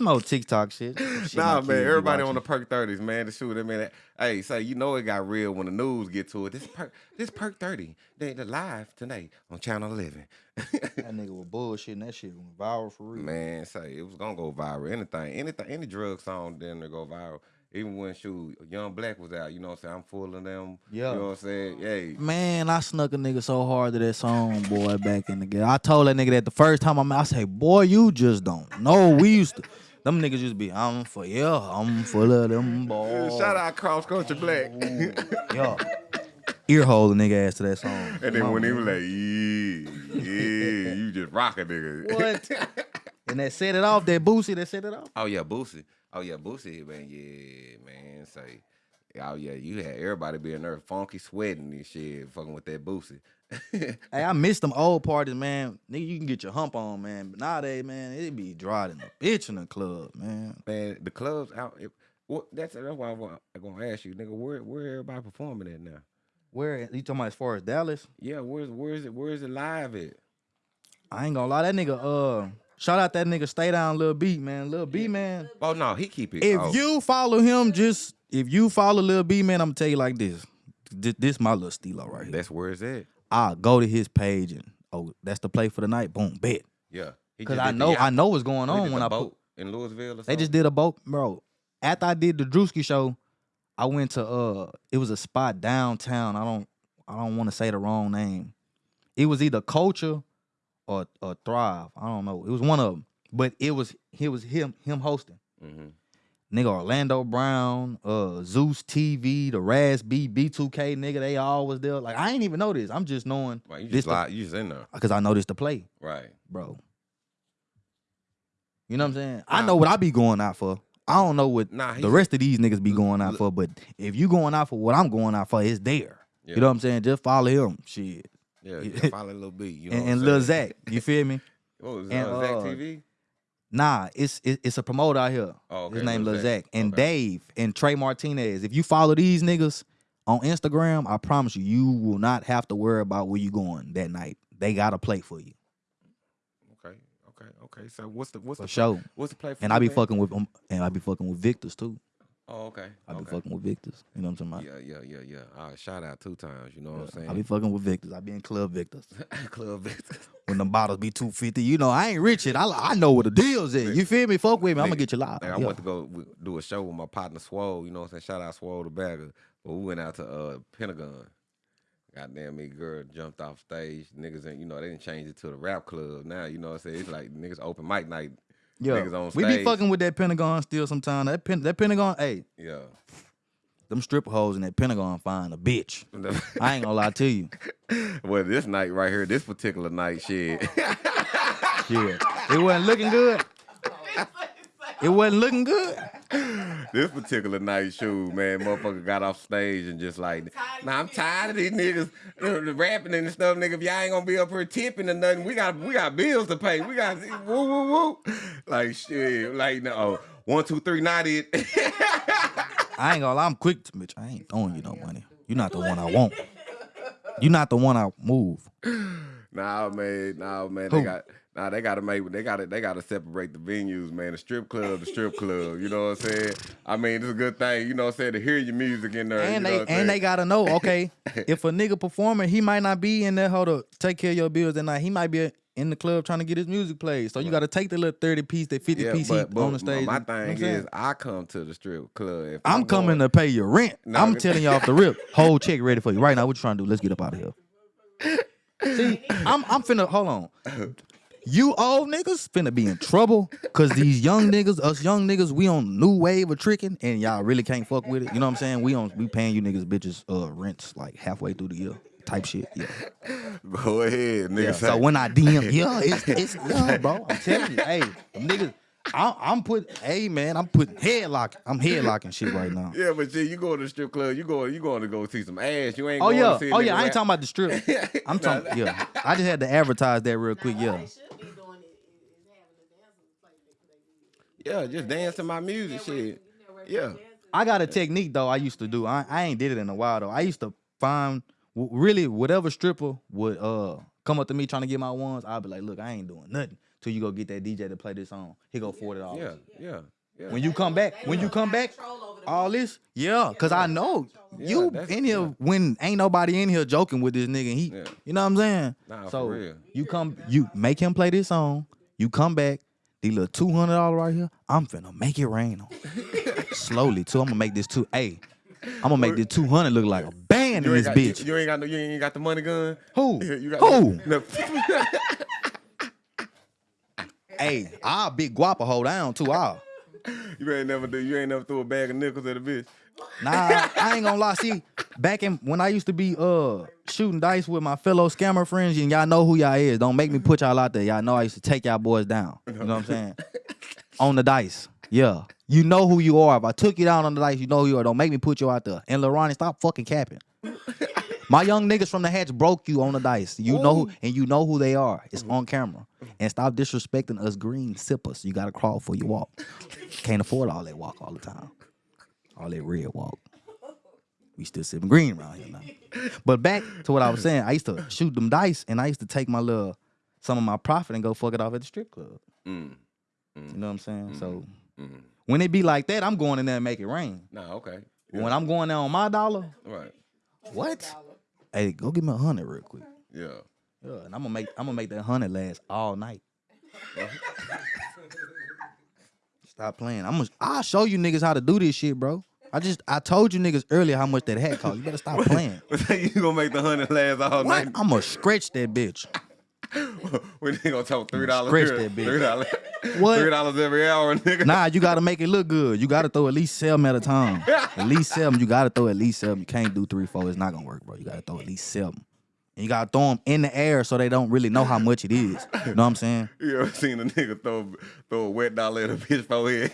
No TikTok shit. Shit Nah, man, everybody on the perk thirties, man. The shoot, I mean, that- hey, say you know it got real when the news get to it. This perk, this perk thirty, they they live tonight on Channel Eleven. That nigga was bullshitting. That shit went viral for real. man, say it was gonna go viral. Anything, anything, any drug song then to go viral. Even when shoot Young Black was out, you know what I'm saying? I'm full of them. Yeah. You know what I'm saying? Yay. Man, I snuck a nigga so hard to that song, boy, back in the game. I told that nigga that the first time I met, I say, boy, you just don't know. We used to, them niggas used to be, I'm for, yeah, I'm full of them boys. Shout out Cross Country Black. Yeah. Ear hole the nigga ass to that song. and then when he was like, yeah, yeah, you just rock a nigga. What? and that set it off, that Boosie that set it off. Oh yeah, Boosie. Oh yeah, Boosie, man. Yeah, man. Say, oh yeah, you had everybody being there funky sweating and shit, fucking with that Boosie. Hey, I miss them old parties, man. Nigga, you can get your hump on, man. But nowadays, man, it be dry than a bitch in the club, man. man, the clubs out. It, what, that's that's why I'm gonna ask you, nigga. Where where everybody performing at now? Where you talking about as far as Dallas? Yeah, where's where's it where's it live at? I ain't gonna lie, that nigga, uh, shout out that nigga, stay down, Lil B, man. Lil B, man. Oh no, he keep it. If oh, you follow him, just if you follow Lil B, man, I'm gonna tell you like this. This, this my little stilo right here. that's where it's at. I'll go to his page and oh, that's the play for the night. Boom, bet. Yeah, Cause I did the know. I know what's going on when the I boat put. in Louisville. Or They just did a boat, bro. After I did the Drewski show, I went to uh, it was a spot downtown. I don't, I don't want to say the wrong name. It was either Culture or or Thrive. I don't know. It was one of them, but it was it was him him hosting. Mhm. Nigga Orlando Brown, uh Zeus TV, the Raz B, B2K nigga, they all was there. Like I ain't even know this. I'm just knowing Right, you just live, you just in there. because I know this to play, Right. bro. You know what I'm saying? I know what I be going out for. I don't know what Nah, the rest of these niggas be going out for, but if you going out for what I'm going out for, it's there. Yeah. You know what I'm saying? Just follow him. Shit. Yeah, Yeah. follow a little beat. You know and and Lil? Zach, you feel me? What was and, uh, Zach uh, TV? Nah, it's it, it's a promoter out here. Oh, okay, His name Lil Lil Zach. Zach. And Okay. Dave and Trey Martinez. If you follow these niggas on Instagram, I promise you, you will not have to worry about where you going that night. They got a play for you. Okay, okay, okay. So what's the what's For the sure. what's the play for And I be man? fucking with um, and I be fucking with Victors too. Oh, okay. I be okay. fucking with Victors. You know what I'm talking about? Yeah, yeah, yeah, yeah. Uh, shout out two times. You know what I'm saying? I be fucking with Victors. I be in Club Victors. Club Victor. when them bottles be 250. You know, I ain't rich yet. I, I know what the deal's at. You feel me? Fuck with me. I'm gonna get you live. Like, I Yeah. went to go do a show with my partner Swole. You know what I'm saying? Shout out Swole the bagger. But we went out to uh, Pentagon. Goddamn me, girl jumped off stage. Niggas, ain't, you know, they didn't change it to the rap club. Now, you know what I'm saying? It's like niggas open mic night. Yeah. Niggas on we be fucking with that Pentagon still sometimes. That pen, that Pentagon, hey, Yeah. them stripper holes in that Pentagon find a bitch. I ain't gonna lie to you. well, this night right here, this particular night, shit. Yeah. It wasn't looking good. It wasn't looking good. this particular night shoot, man, motherfucker got off stage and just like, nah, I'm tired of these niggas uh, the rapping and stuff, nigga. If y'all ain't gonna be up here tipping or nothing, we got we got bills to pay. We got woo woo woo. Like shit, like no one two three ninety. I ain't gonna lie, I'm quick to bitch. I ain't throwing you no money. You're not the one I want. You're not the one I move. nah, man, nah, man. Who? They got. Nah, they gotta make they gotta they gotta separate the venues, man. The strip club, the strip club. You know what I'm saying? I mean, it's a good thing, you know what I'm saying, to hear your music in there. And they I'm and they gotta know, okay, if a nigga performing, he might not be in there hold up, take care of your bills that night. He might be in the club trying to get his music played. So you gotta take the little 30 piece, that 50 piece he on the my- stage. My You know I'm thing is, I come to the strip club. If I'm coming to pay your rent. No, I'm telling you off the rip. Whole check ready for you. Right now, what you trying to do? Let's get up out of here. See, I'm I'm finna hold on. You old niggas finna be in trouble cause these young niggas, us young niggas, we on new wave of tricking and y'all really can't fuck with it. You know what I'm saying? We on we paying you niggas bitches uh rents like halfway through the year. type shit. Yeah. Go ahead, nigga. Yeah, so when I DM, yeah, it's it's yeah, bro. I'm telling you, hey, niggas, I'm, I'm put, hey man, I'm putting headlock, I'm headlocking shit right now. yeah, but shit, you go to the strip club, you go, you going to go see some ass. You ain't. Oh going yeah, to see oh yeah, I ain't talking about the strip. I'm talking, yeah. I just had to advertise that real quick, yeah. What they should be doing is, is having the dancers play the, play the Yeah, just dance to my music, shit. Yeah. I got a technique though. I used to do. I, I ain't did it in a while though. I used to find really whatever stripper would uh come up to me trying to get my ones. I'd be like, look, I ain't doing nothing till you go get that DJ to play this song. He go forty dollars. Yeah, yeah, yeah. When you come back, when you come back, all this, yeah, cause I know you that's- in here when ain't nobody in here joking with this nigga. He, Yeah. you know what I'm saying? Nah, for so real. you come, you make him play this song. You come back, these little two hundred dollar right here. I'm finna make it rain on. Slowly too. I'm gonna make this two. Hey, I'm gonna make this two hundred look like a band you in this got, bitch. You, you ain't got no. You ain't got the money gun. Who? You got Who? No, Hey, I'll big guapa hold down too. I'll. you ain't never do. You ain't never threw a bag of nickels at a bitch. Nah, I ain't gonna lie. See, back in when I used to be uh shooting dice with my fellow scammer friends, and y'all know who y'all is. Don't make me put y'all out there. Y'all know I used to take y'all boys down. You know what I'm saying? on the dice. Yeah. You know who you are. If I took you down on the dice, you know who you are. Don't make me put you out there. And Lorani, stop fucking capping. My young niggas from the hatch broke you on the dice. You know who, and you know who they are. It's on camera. And stop disrespecting us green sippers. You gotta crawl for your walk. Can't afford all that walk all the time. All that red walk. We still sipping green around here now. But back to what I was saying, I used to shoot them dice and I used to take my little some of my profit and go fuck it off at the strip club. Mm. You know what I'm saying? So Mm. when it be like that, I'm going in there and make it rain. Nah, okay. When I'm going there on my dollar, Right. what? Hey, go give me a hundred real quick. Yeah. Yeah, and I'm gonna make I'm gonna make that hundred last all night. Stop playing. I'm gonna I'll show you niggas how to do this shit, bro. I just I told you niggas earlier how much that hat cost. You better stop playing. you gonna make the hundred last all What? night? I'm gonna stretch that bitch. we ain't gonna talk three dollars. Scratch that bitch. Three dollars. What? Three dollars every hour, nigga. Nah, you gotta make it look good. You gotta throw at least seven at a time. At least seven. You gotta throw at least seven. You can't do three, four. It's not gonna work, bro. You gotta throw at least seven. And you gotta throw them in the air so they don't really know how much it is. You know what I'm saying? You ever seen a nigga throw throw a wet dollar at a bitch forehead?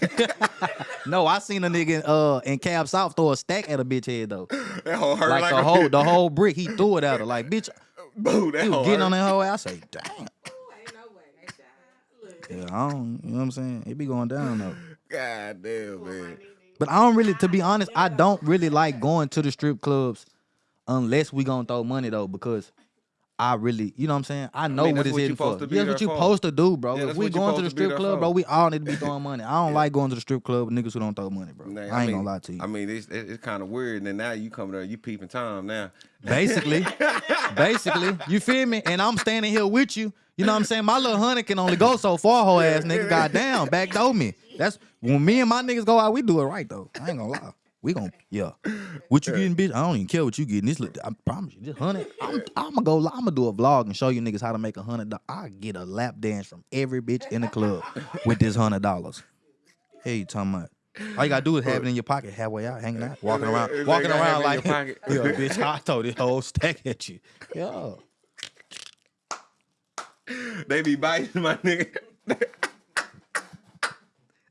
No, I seen a nigga uh in Cab South throw a stack at a bitch head though. that whole hurt Like, like, the a whole bitch. the whole brick, he threw it at her. Like, bitch, Boo, that he was whole getting on that whole ass. I say, damn. Ain't no way. They Yeah, I don't, you know what I'm saying? It be going down though. God damn, man. But I don't really, to be honest, I don't really like going to the strip clubs unless we gonna throw money though, because I really, you know what I'm saying? I know mean, what it's hitting for. supposed to be Yeah, what you supposed to do, bro. Yeah, if we going to the supposed to be strip club, bro, we all need to be throwing money. I don't like going to the strip club with niggas who don't throw money, bro. Nah, I ain't mean- gonna lie to you. I mean, it's it's, kind of weird. And then now you come there, you peeping Tom now. Basically, basically, you feel me? And I'm standing here with you. You know what I'm saying? My little honey can only go so far, whole ass nigga. Goddamn, backdoor me. That's when me and my niggas go out, we do it right though. I ain't gonna lie. We gon' yeah. What you getting, bitch? I don't even care what you getting. This look, I promise you, this hundred. I'm, I'm gonna go. I'm gonna do a vlog and show you niggas how to make a hundred. I get a lap dance from every bitch in the club with this hundred dollars. Hey, you talking about? All you gotta do is have it in your pocket, halfway out, hanging out, walking around, walking around like, yeah, bitch. I throw this whole stack at you. Yeah. They be biting my nigga.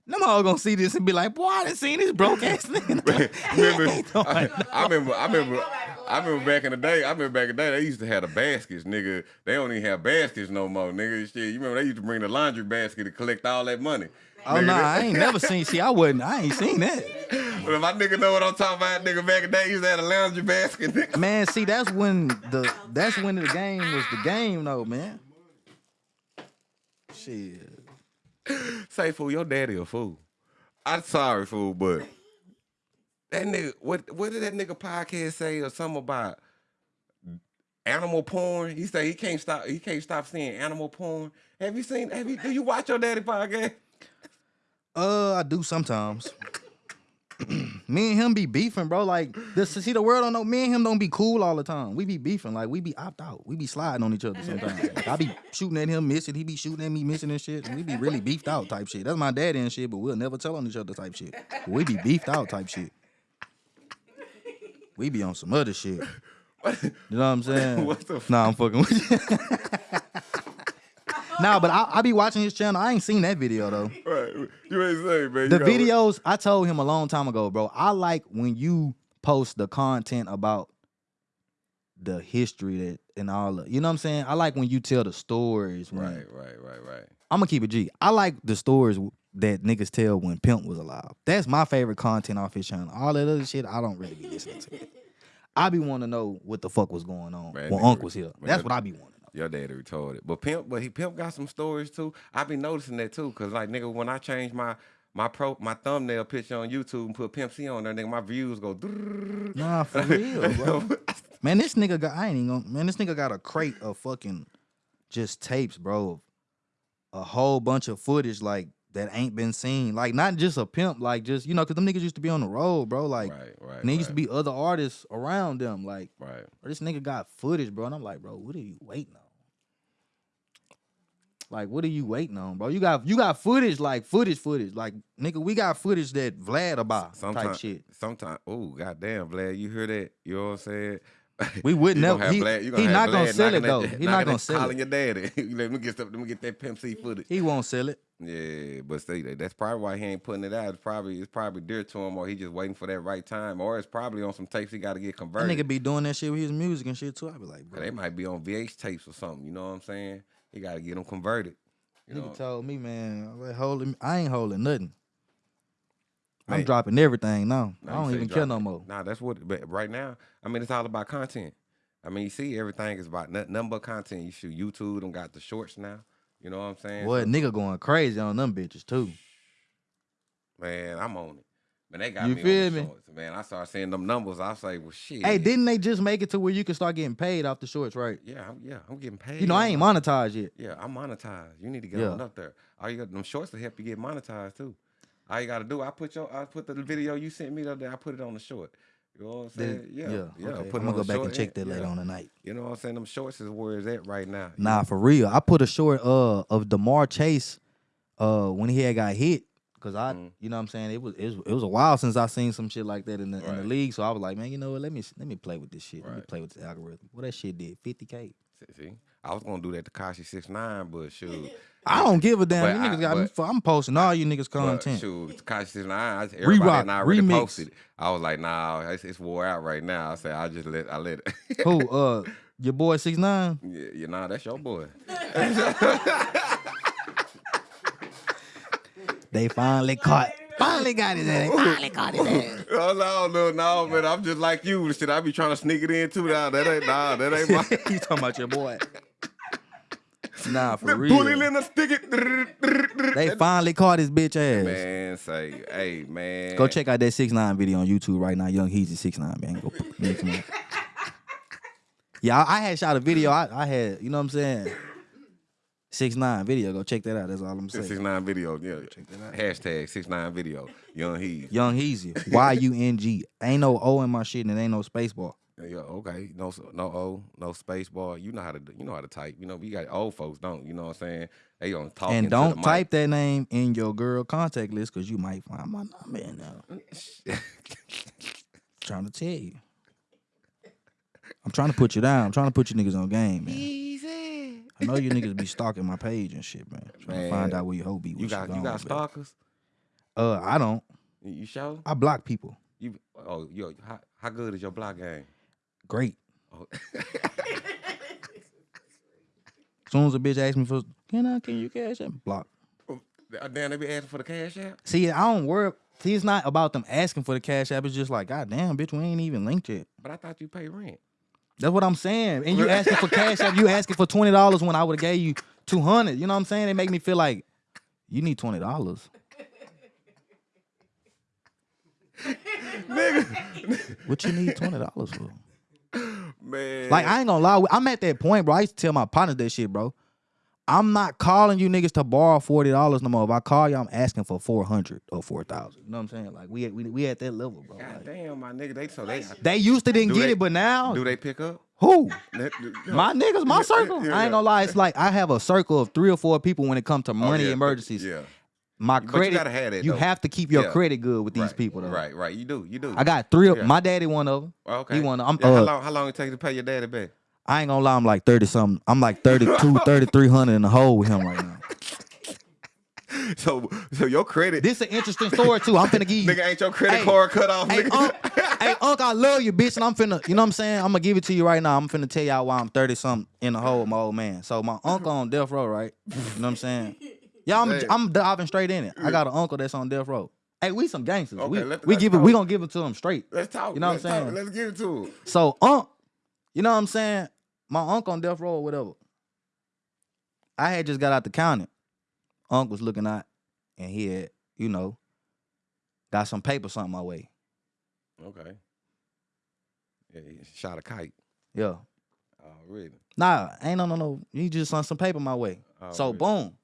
Them all gonna see this and be like, boy, I done seen this broke ass nigga. remember, I, I remember, I remember, I remember back in the day. I remember back in the day they used to have the baskets, nigga. They don't even have baskets no more, nigga. Shit, you remember they used to bring the laundry basket to collect all that money. Oh Nigga, nah, I ain't never seen. See, I wasn't. I ain't seen that. But if my nigga know what I'm talking about, nigga. Back in the day, he used to have a laundry basket, nigga. Man, see, that's when the that's when the game was the game, though, man. Shit. Say, fool, your daddy a fool. I'm sorry, fool, but that nigga, what what did that nigga podcast say or something about animal porn? He said he can't stop he can't stop seeing animal porn. Have you seen have you do you watch your daddy podcast? Uh, I do sometimes. me and him be beefing, bro. Like this, see, the world don't know. Me and him don't be cool all the time. We be beefing, like we be opt out. We be sliding on each other sometimes. Like, I be shooting at him, missing. He be shooting at me, missing and shit. And we be really beefed out type shit. That's my daddy and shit, but we'll never tell on each other type shit. But we be beefed out type shit. We be on some other shit. You know what I'm saying? What the f- Nah, I'm fucking with you. nah, but I, I be watching his channel. I ain't seen that video though. Right. You ain't say, man. The videos I told him a long time ago, bro. I like when you post the content about the history that and all of, you know what I'm saying? I like when you tell the stories. When, Right, right, right, right. I'm gonna keep it G. I like the stories that niggas tell when Pimp was alive. That's my favorite content off his channel. All that other shit, I don't really be listening to. I be wanting to know what the fuck was going on Man, when Unc was here. man, That's that- what I be wanting. Your daddy retarded. But Pimp, but he Pimp got some stories too. I be noticing that too, cause like nigga, when I change my my pro my thumbnail picture on YouTube and put Pimp C on there, nigga, my views go. Nah, for real, bro. Man, this nigga got I ain't even gonna man, this nigga got a crate of fucking just tapes, bro. A whole bunch of footage like that ain't been seen. Like not just a pimp, like just you know, cause them niggas used to be on the road, bro. Like right, right. and there used to right, be other artists around them. Like right. this nigga got footage, bro. And I'm like, bro, what are you waiting on? Like, what are you waiting on, bro? You got you got footage, like footage, footage. Like, nigga, we got footage that Vlad about type shit. sometimes, oh goddamn, Vlad, you hear that? You know what I'm saying? We would never- have he- Vlad- he not gonna sell it, though. He not gonna sell it. Calling your daddy. let me get stuff. Let me get that Pimp C footage. He won't sell it. Yeah, but see, that- that's probably why he ain't putting it out. It's probably it's probably dear to him, or he just waiting for that right time, or it's probably on some tapes he got to get That converted. nigga be doing that shit with his music and shit too. I be like, bro. They might be on VH tapes or something. You know what I'm saying? He got to get them converted. You Nigga know? told me, man, I like, holding, I ain't holding nothing. I'm dropping everything now. Nah, I don't even care no more. Nah, that's what. But right now, I mean, it's all about content. I mean, you see, everything is about nothing, nothing but content. You shoot YouTube. Them got the shorts now. You know what I'm saying? What So, nigga going crazy on them bitches too. man, I'm on it. Man, they got You me feel on the me? shorts. Man, I started seeing them numbers. I was like, well, shit. Hey, didn't they just make it to where you can start getting paid off the shorts, right? Yeah, I'm, yeah, I'm getting paid. You know, I ain't monetized yet. Yeah, I'm monetized. You need to get Yeah. on up there. All you got them shorts to help you get monetized too. All you gotta do, I put your, I put the video you sent me the other day. I put it on the short. You know what I'm saying? Yeah, yeah. okay. Put I'm gonna go back and check that later yeah. on tonight. You know what I'm saying? Them shorts is where it's at right now. Nah, for real. I put a short uh of Demar Chase uh when he had got hit. Cause I, Mhm. you know what I'm saying, it was, it was it was a while since I seen some shit like that in the in the league. So I was like, man, you know what? Let me let me play with this shit. Let me play with the algorithm. What that shit did, 50k. See- See, I was gonna do that to Kashi six nine, but shoot, I don't give a damn. But You I- niggas got me. but- fu- I'm posting all you niggas content. shoot, Kashi six nine. Everybody Re-rock, and I already remix. posted. it. I was like, nah, it's, it's wore out right now. I said, I just let, I let it. Who? Uh, your boy six nine. yeah, you know, that's your boy. They finally caught. Finally got his ass. Finally caught his ass. Oh no, no, no, man! I'm just like you. Shit, I be trying to sneak it in too. Nah, that ain't nah, that ain't my. you talking about your boy? Nah, for The real. bully in the stick it. They finally caught his bitch ass. Man, say, hey, man. Go check out that six nine video on YouTube right now. Yung Heezy six nine man. Go make some. Yeah, I, I had shot a video. I, I had, you know what I'm saying? Six nine video. Go check that out. That's all I'm saying. Six nine video, yeah. Check that out. Hashtag six nine video. Yung Heezy. Yung Heezy. Y U N G. Ain't no O in my shit and it ain't no space bar. Yeah, okay. No, no O, no space bar. You know how to, do- you know how to type. You know, we got old folks don't. You know what I'm saying? They gonna talk. and don't mic. type that name in your girl contact list because you might find my number in there. trying to tell you. I'm trying to put you down. I'm trying to put you niggas on game, man. I know you niggas be stalking my page and shit, man. Trying to find Man, out where your hoe be. You got, you got man. stalkers. Uh, I don't. You show? I block people. You, oh, yo, how, how good is your block game? Great. Oh. soon as a bitch asks me for, can I, can you cash out? Block. Damn, they be asking for the cash app. See, I don't worry. See, it's not about them asking for the cash app. It's just like, God damn, bitch, we ain't even linked yet. But I thought you pay rent. That's what I'm saying. And you asking for cash app, you asking for twenty dollars when I would have gave you two hundred. You know what I'm saying? It make me feel like you need twenty dollars. Nigga. what you need twenty dollars for? Man, Like I ain't gonna lie, I'm at that point, bro. I used to tell my partners that shit, bro. I'm not calling you niggas to borrow forty dollars no more. If I call you, I'm asking for four hundred or four thousand. You know what I'm saying? Like we we we at that level, bro. God Like, damn, my nigga, they so they they used to didn't get they- it, but now do they pick up? who? My niggas, my circle. yeah, I ain't gonna lie. It's like I have a circle of three or four people when it comes to Oh, money yeah, emergencies. Yeah, my But you credit. gotta have that, you have to keep your Yeah. credit good with these Right, people though. Right, right. You do, you do. I got three of Yeah. my daddy one of them. Okay. He one of- I'm Yeah, how uh, long? How long it take to pay your daddy back? I ain't gonna lie, I'm like 30 something. I'm like 32, 3300 in the hole with him right now. So, so your credit, This is an interesting story too. I'm finna give you nigga, ain't your credit Hey, card cut off, Hey, nigga? Unc, hey, I love you, bitch, and I'm finna, you know what I'm saying? I'm gonna give it to you right now. I'm finna tell y'all why I'm 30 something in the hole with my old man. So my uncle on death row, right? You know what I'm saying? Yeah, I'm. I'm diving straight in it. I got an uncle that's on death row. Hey, we some gangsters. we Okay, let- we let's give it, we gonna give it to him straight. Let's talk. You know what I'm talk. saying? Let's give it to him. So Unc, you know what I'm saying? My uncle on death row or whatever. I had just got out the county. Unc was looking out, and he had, you know, got some paper something my way. Okay. Yeah, he shot a kite Yeah. Oh, really? Nah, ain't no no no. He just sent some paper my way. Oh, so Already. boom.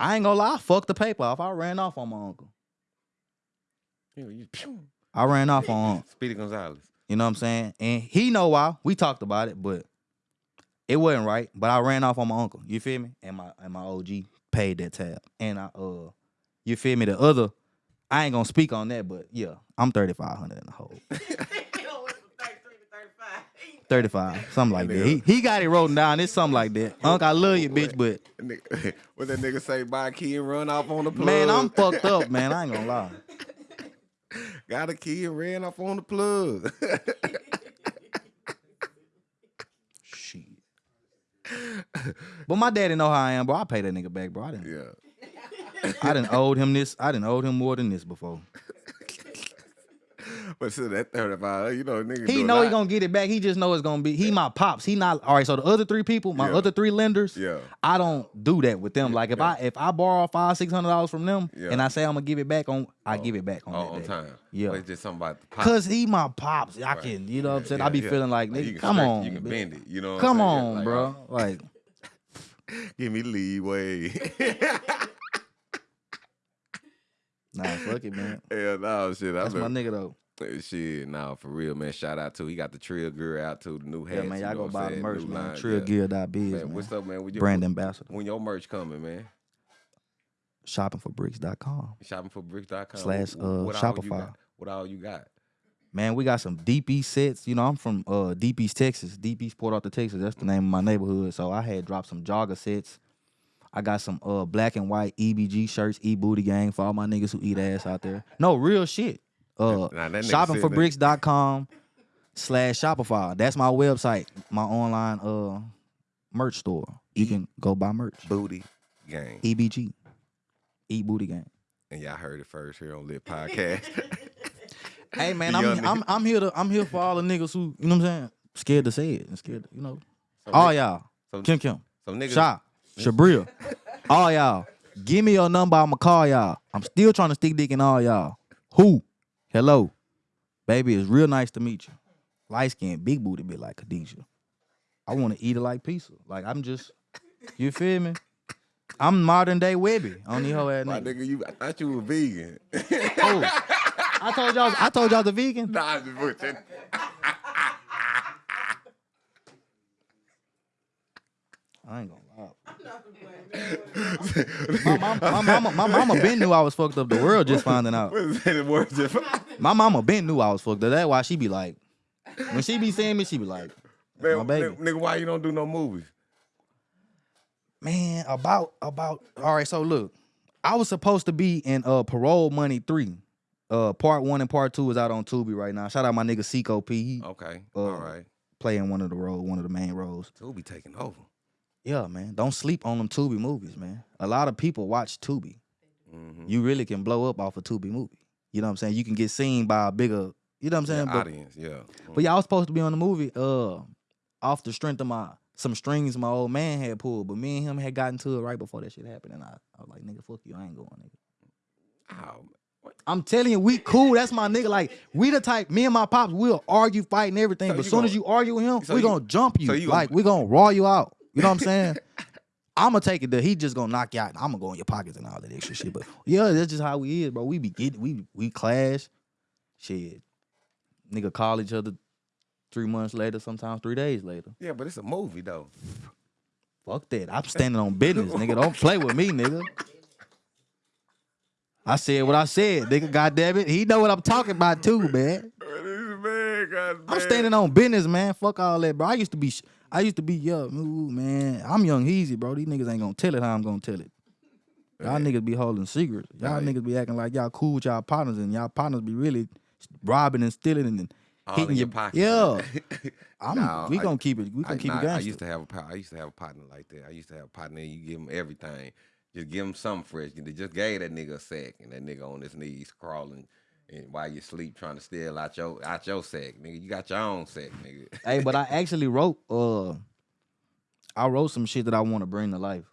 I ain't gonna lie, I fucked the paper off. I ran off on my uncle. Yeah, you. I ran off on. Speedy Gonzalez. You know what I'm saying? And he know why. We talked about it, but it wasn't right. But I ran off on my uncle. You feel me? And my and my OG paid that tab. And I uh you feel me? The other, I ain't gonna speak on that, but yeah, I'm 3,500 in the hole. He don't went from 33 to 35. Something like that. He he got it wrote down. It's something like that. Unc, I love you, bitch, but What that nigga say? Buy a key and run off on the plug. man, I'm fucked up, man. I ain't gonna lie. Got a key and ran off on the plug. Shit. But my daddy know how I am, bro. I pay that nigga back, bro. I didn't. yeah. I didn't owed him this. I didn't owed him more than this before. But still, that 35, you know, nigga. He know he gonna get it back. He just know it's gonna be. He my pops. He not all right. So the other three people, my Yeah. other three lenders, Yeah. I don't do that with them. Like if I if I borrow five six hundred dollars from them Yeah. and I say I'm gonna give it back on, I oh. give it back on Oh, that on day. time. Yeah. But it's just something about the pop. Cause he my pops. I Right. can, you know what I'm saying. Yeah, I be yeah. feeling like, Like, nigga, can come stretch- on, You can bitch. bend it. You know what come I'm saying? on, Like, bro. oh, Like, give me leeway. nah, fuck it, man. Hell no, shit. I That's my nigga though. Shit, nah, for real, man. Shout out to he got the Trill Gear out to the new hats. Yeah, man, you y'all know go buy the merch, New man. line, Trill. Gear biz, Man, man. what's up, man? With your, Brand ambassador. When your merch coming, man? Shoppingforbricks.com. Shoppingforbricks.com. Slash, uh, what all Shopify. got? What all you got? Man, we got some Deep East sets. You know, I'm from uh, Deep East, Texas. Deep East, Port Arthur, Texas. That's the name of my neighborhood. So I had dropped some jogger sets. I got some uh, black and white EBG shirts, E Booty Gang for all my niggas who eat ass out there. No, real shit. Uh, Nah, shoppingforbricks.com slash Shopify. That's my website, my online uh merch store. You can go buy merch. Booty Gang. EBG. Eat Booty Gang. And y'all heard it first here on Lit Podcast. Hey man, I'm, I'm I'm here to I'm here for all the niggas who you know what I'm saying scared to say it and scared to, you know So all y'all so- Kim Kim so niggas, Sha Shabril all y'all give me your number I'ma call y'all I'm still trying to stick dick in all y'all who hello. Baby it's real nice to meet you. Light skin big booty bit like Khadijah. I want to eat it like pizza. Like I'm just you feel me? I'm modern day Webbie. On these whole ass my nigga, you, I thought you were vegan. Oh, I told y'all I told y'all the vegan. Nah, I'm just. I ain't gonna. my, mom, my mama, my mama been knew I was fucked up. The world just finding out. What is that the word? Just- My mama been knew I was fucked up. That's why she be like, when she be seeing me, she be like, Man, my baby. nigga, nigga, why you don't do no movies? man, about about. All right, so look, I was supposed to be in uh Parole Money three. Uh, part one and part two is out on Tubi right now. Shout out my nigga Seco P. He Okay, Uh, all right. playing one of the roles, one of the main roles. So we'll be taking over. Yeah, man. Don't sleep on them Tubi movies, man. A lot of people watch Tubi. Mm-hmm. You really can blow up off a Tubi movie. You know what I'm saying? You can get seen by a bigger, you know what I'm saying? Yeah, But- audience, yeah. But y'all was supposed to be on the movie uh off the strength of my some strings my old man had pulled, but me and him had gotten to it right before that shit happened. And I, I was like, nigga, fuck you, I ain't going, nigga. Oh. I'm telling you, we cool. That's my nigga. Like, we the type, me and my pops, we'll argue, fight, and everything. So but you soon as you argue with him, so we you- gonna jump you. so you like, gonna- we gonna raw you out. You know what I'm saying? I'm gonna take it there. He just gonna knock you out. I'm gonna go in your pockets and all that extra shit. But yeah, that's just how we is, bro. We be getting, we we clash. Shit, nigga call each other three months later, sometimes three days later. Yeah, but it's a movie though. Fuck that. I'm standing on business, nigga. Don't play with me, nigga. I said what I said, nigga. God damn it, he know what I'm talking about too, man. Man, I'm standing on business, man. Fuck all that, bro. I used to be, I used to be young, ooh, man. I'm young, easy, bro. These niggas ain't gonna tell it how I'm gonna tell it. Y'all niggas be holding secrets. Y'all Nah, niggas be acting like y'all cool with y'all partners, and y'all partners be really robbing and stealing and All hitting your your pocket. Yeah, I'm. Nah, we I- gonna keep it. We gonna keep nah, it gangster. I used to have a I used to have a partner like that. I used to have a partner. You give him everything. Just give him something fresh. You just gave that nigga a sack, and that nigga on his knees crawling, and while you sleep trying to steal out your out your sack, nigga. You got your own sack, nigga. hey, but I actually wrote. Uh, I wrote some shit that I want to bring to life.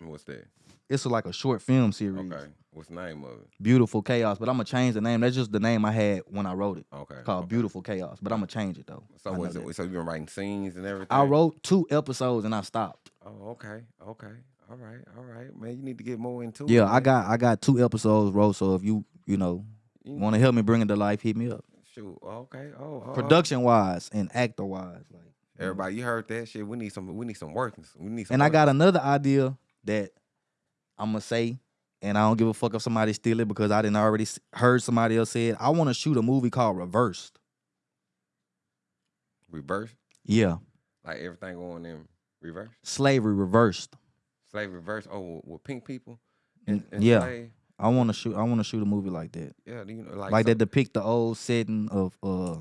What's that? It's like a short film series, Okay. What's the name of it? Beautiful Chaos. But I'm gonna change the name. That's just the name I had when I wrote it. Okay. Called okay. Beautiful Chaos. But I'm gonna change it though. So was it? So you been writing scenes and everything? I wrote two episodes and I stopped. Oh, okay, okay, all right, all right, man. You need to get more into it. Yeah, I got I got two episodes wrote. So if you you know want to help me bring it to life, hit me up. Shoot. Okay. Oh. oh, oh. Production wise and actor wise, like. oh. Everybody, you heard that shit. We need some. We need some workings. We need some. And I got another idea that I'm gonna say, and I don't give a fuck if somebody steal it because I didn't already heard somebody else say it. I want to shoot a movie called Reversed. Reversed. Yeah, Like everything going in reverse. slavery reversed. Slave reverse. Oh, with pink people. And, and yeah. slave? I want to shoot. I want to shoot a movie like that, Yeah. You know, like like that depict the old setting of uh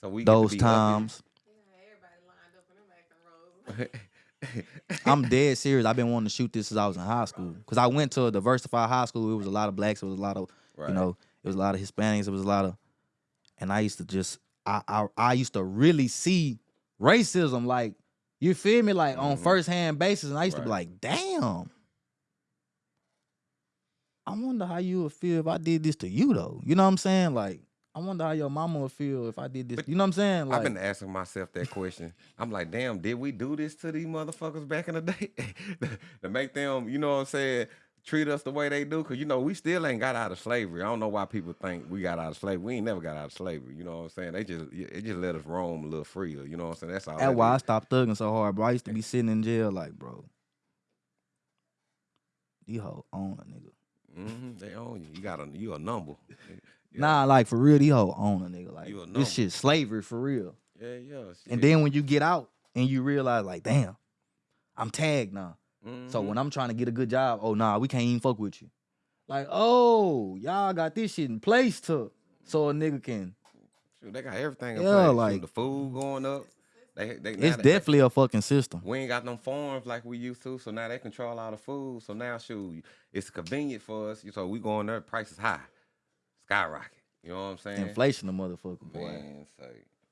So we those times. Yeah, everybody lined up in them acting roles. uppity. I'm dead serious. I've been wanting to shoot this since I was in high school because I went to a diversified high school. It was a lot of blacks. It was a lot of Right. you know. It was a lot of Hispanics. It was a lot of, and I used to just I I, I used to really see racism like you feel me like on Mhm. first hand basis, and I used to be like, damn. I wonder how you would feel if I did this to you though. You know what I'm saying? Like, I wonder how your mama would feel if I did this. But you know what I'm saying? Like, I've been asking myself that question. I'm like, damn, did we do this to these motherfuckers back in the day to make them, you know what I'm saying, treat us the way they do? Cause you know we still ain't got out of slavery. I don't know why people think we got out of slavery. We ain't never got out of slavery. You know what I'm saying? They just it just let us roam a little freer. You know what I'm saying? That's all. that's that why I stopped thugging so hard, bro. I used to be sitting in jail like, bro. These hoe own a nigga. Mhm, They own you. You got a you a number. Yeah. Nah, like for real, these hoe own a nigga. Like a this shit slavery for real. Yeah, yeah. And then when you get out and you realize, like, damn, I'm tagged now. So Mm-hmm. when I'm trying to get a good job, oh nah, we can't even fuck with you. Like, oh, y'all got this shit in place to so a nigga can. Shoot, they got everything in Yeah, place. Shoot, like- the food going up. They, they, It's they- definitely a fucking system. We ain't got no farms like we used to, so now they control all the food. So now, shoot, it's convenient for us. So we going there, price is high, skyrocket. You know what I'm saying? Inflation, the motherfucker, boy. Man, say,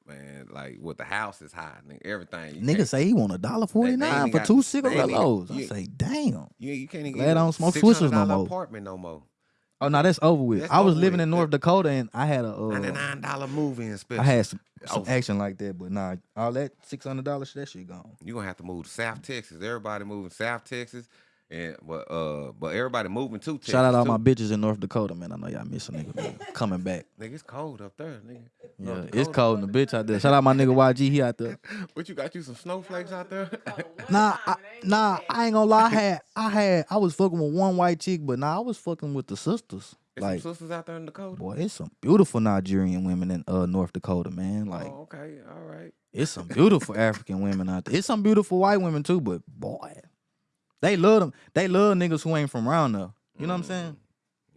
man, like what the house is high, nigga, everything. Nigga say he want a dollar forty nine for got- two ain't cigarillos. Oh, I you- say, damn. you, you can't even Glad I a don't smoke Swishers no more. apartment no more. Oh no, that's over with. That's I was over living with. in North Dakota and I had a uh, Ninety nine dollar movie and special. I had some, some Oh. action like that, but nah, all that six hundred dollars, that shit gone. you gonna have to move to South Texas. Everybody moving South Texas, and but uh, but everybody moving to Texas. Shout out all too. my bitches in North Dakota, man. I know y'all miss a nigga man. coming back. Nigga, it's cold up there, nigga. Yeah, North it's cold in the bitch out there. Shout out my nigga YG, he out there. What you got? You some snowflakes out there? Nah, I, nah, I ain't gonna lie. I had, I had, I was fucking with one white chick, but nah, I was fucking with the sisters. There's Like, some sisters out there in Dakota. boy, it's some beautiful Nigerian women in uh North Dakota, man. Like, oh, okay, all right. it's some beautiful African women out there. It's some beautiful white women too, but boy, they love them. They love niggas who ain't from around there. You know what I'm saying?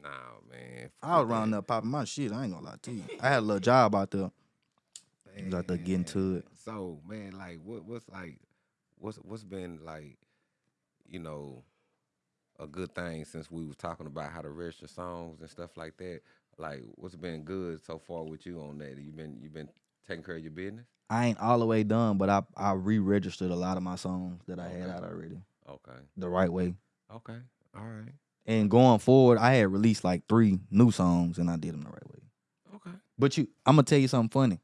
Nah, man. I was around there popping my shit. I ain't gonna lie to you. I had a little job out there. was out there getting to it. So, man, like, what what's like, what's what's been like, you know, a good thing since we was talking about how to register songs and stuff like that. Like, what's been good so far with you on that? You been you been taking care of your business? I ain't all the way done, but I I re-registered a lot of my songs that I had out already Okay, the right way. okay, all right, And going forward, I had released like three new songs, and I did them the right way. okay. But you, I'm gonna tell you something funny.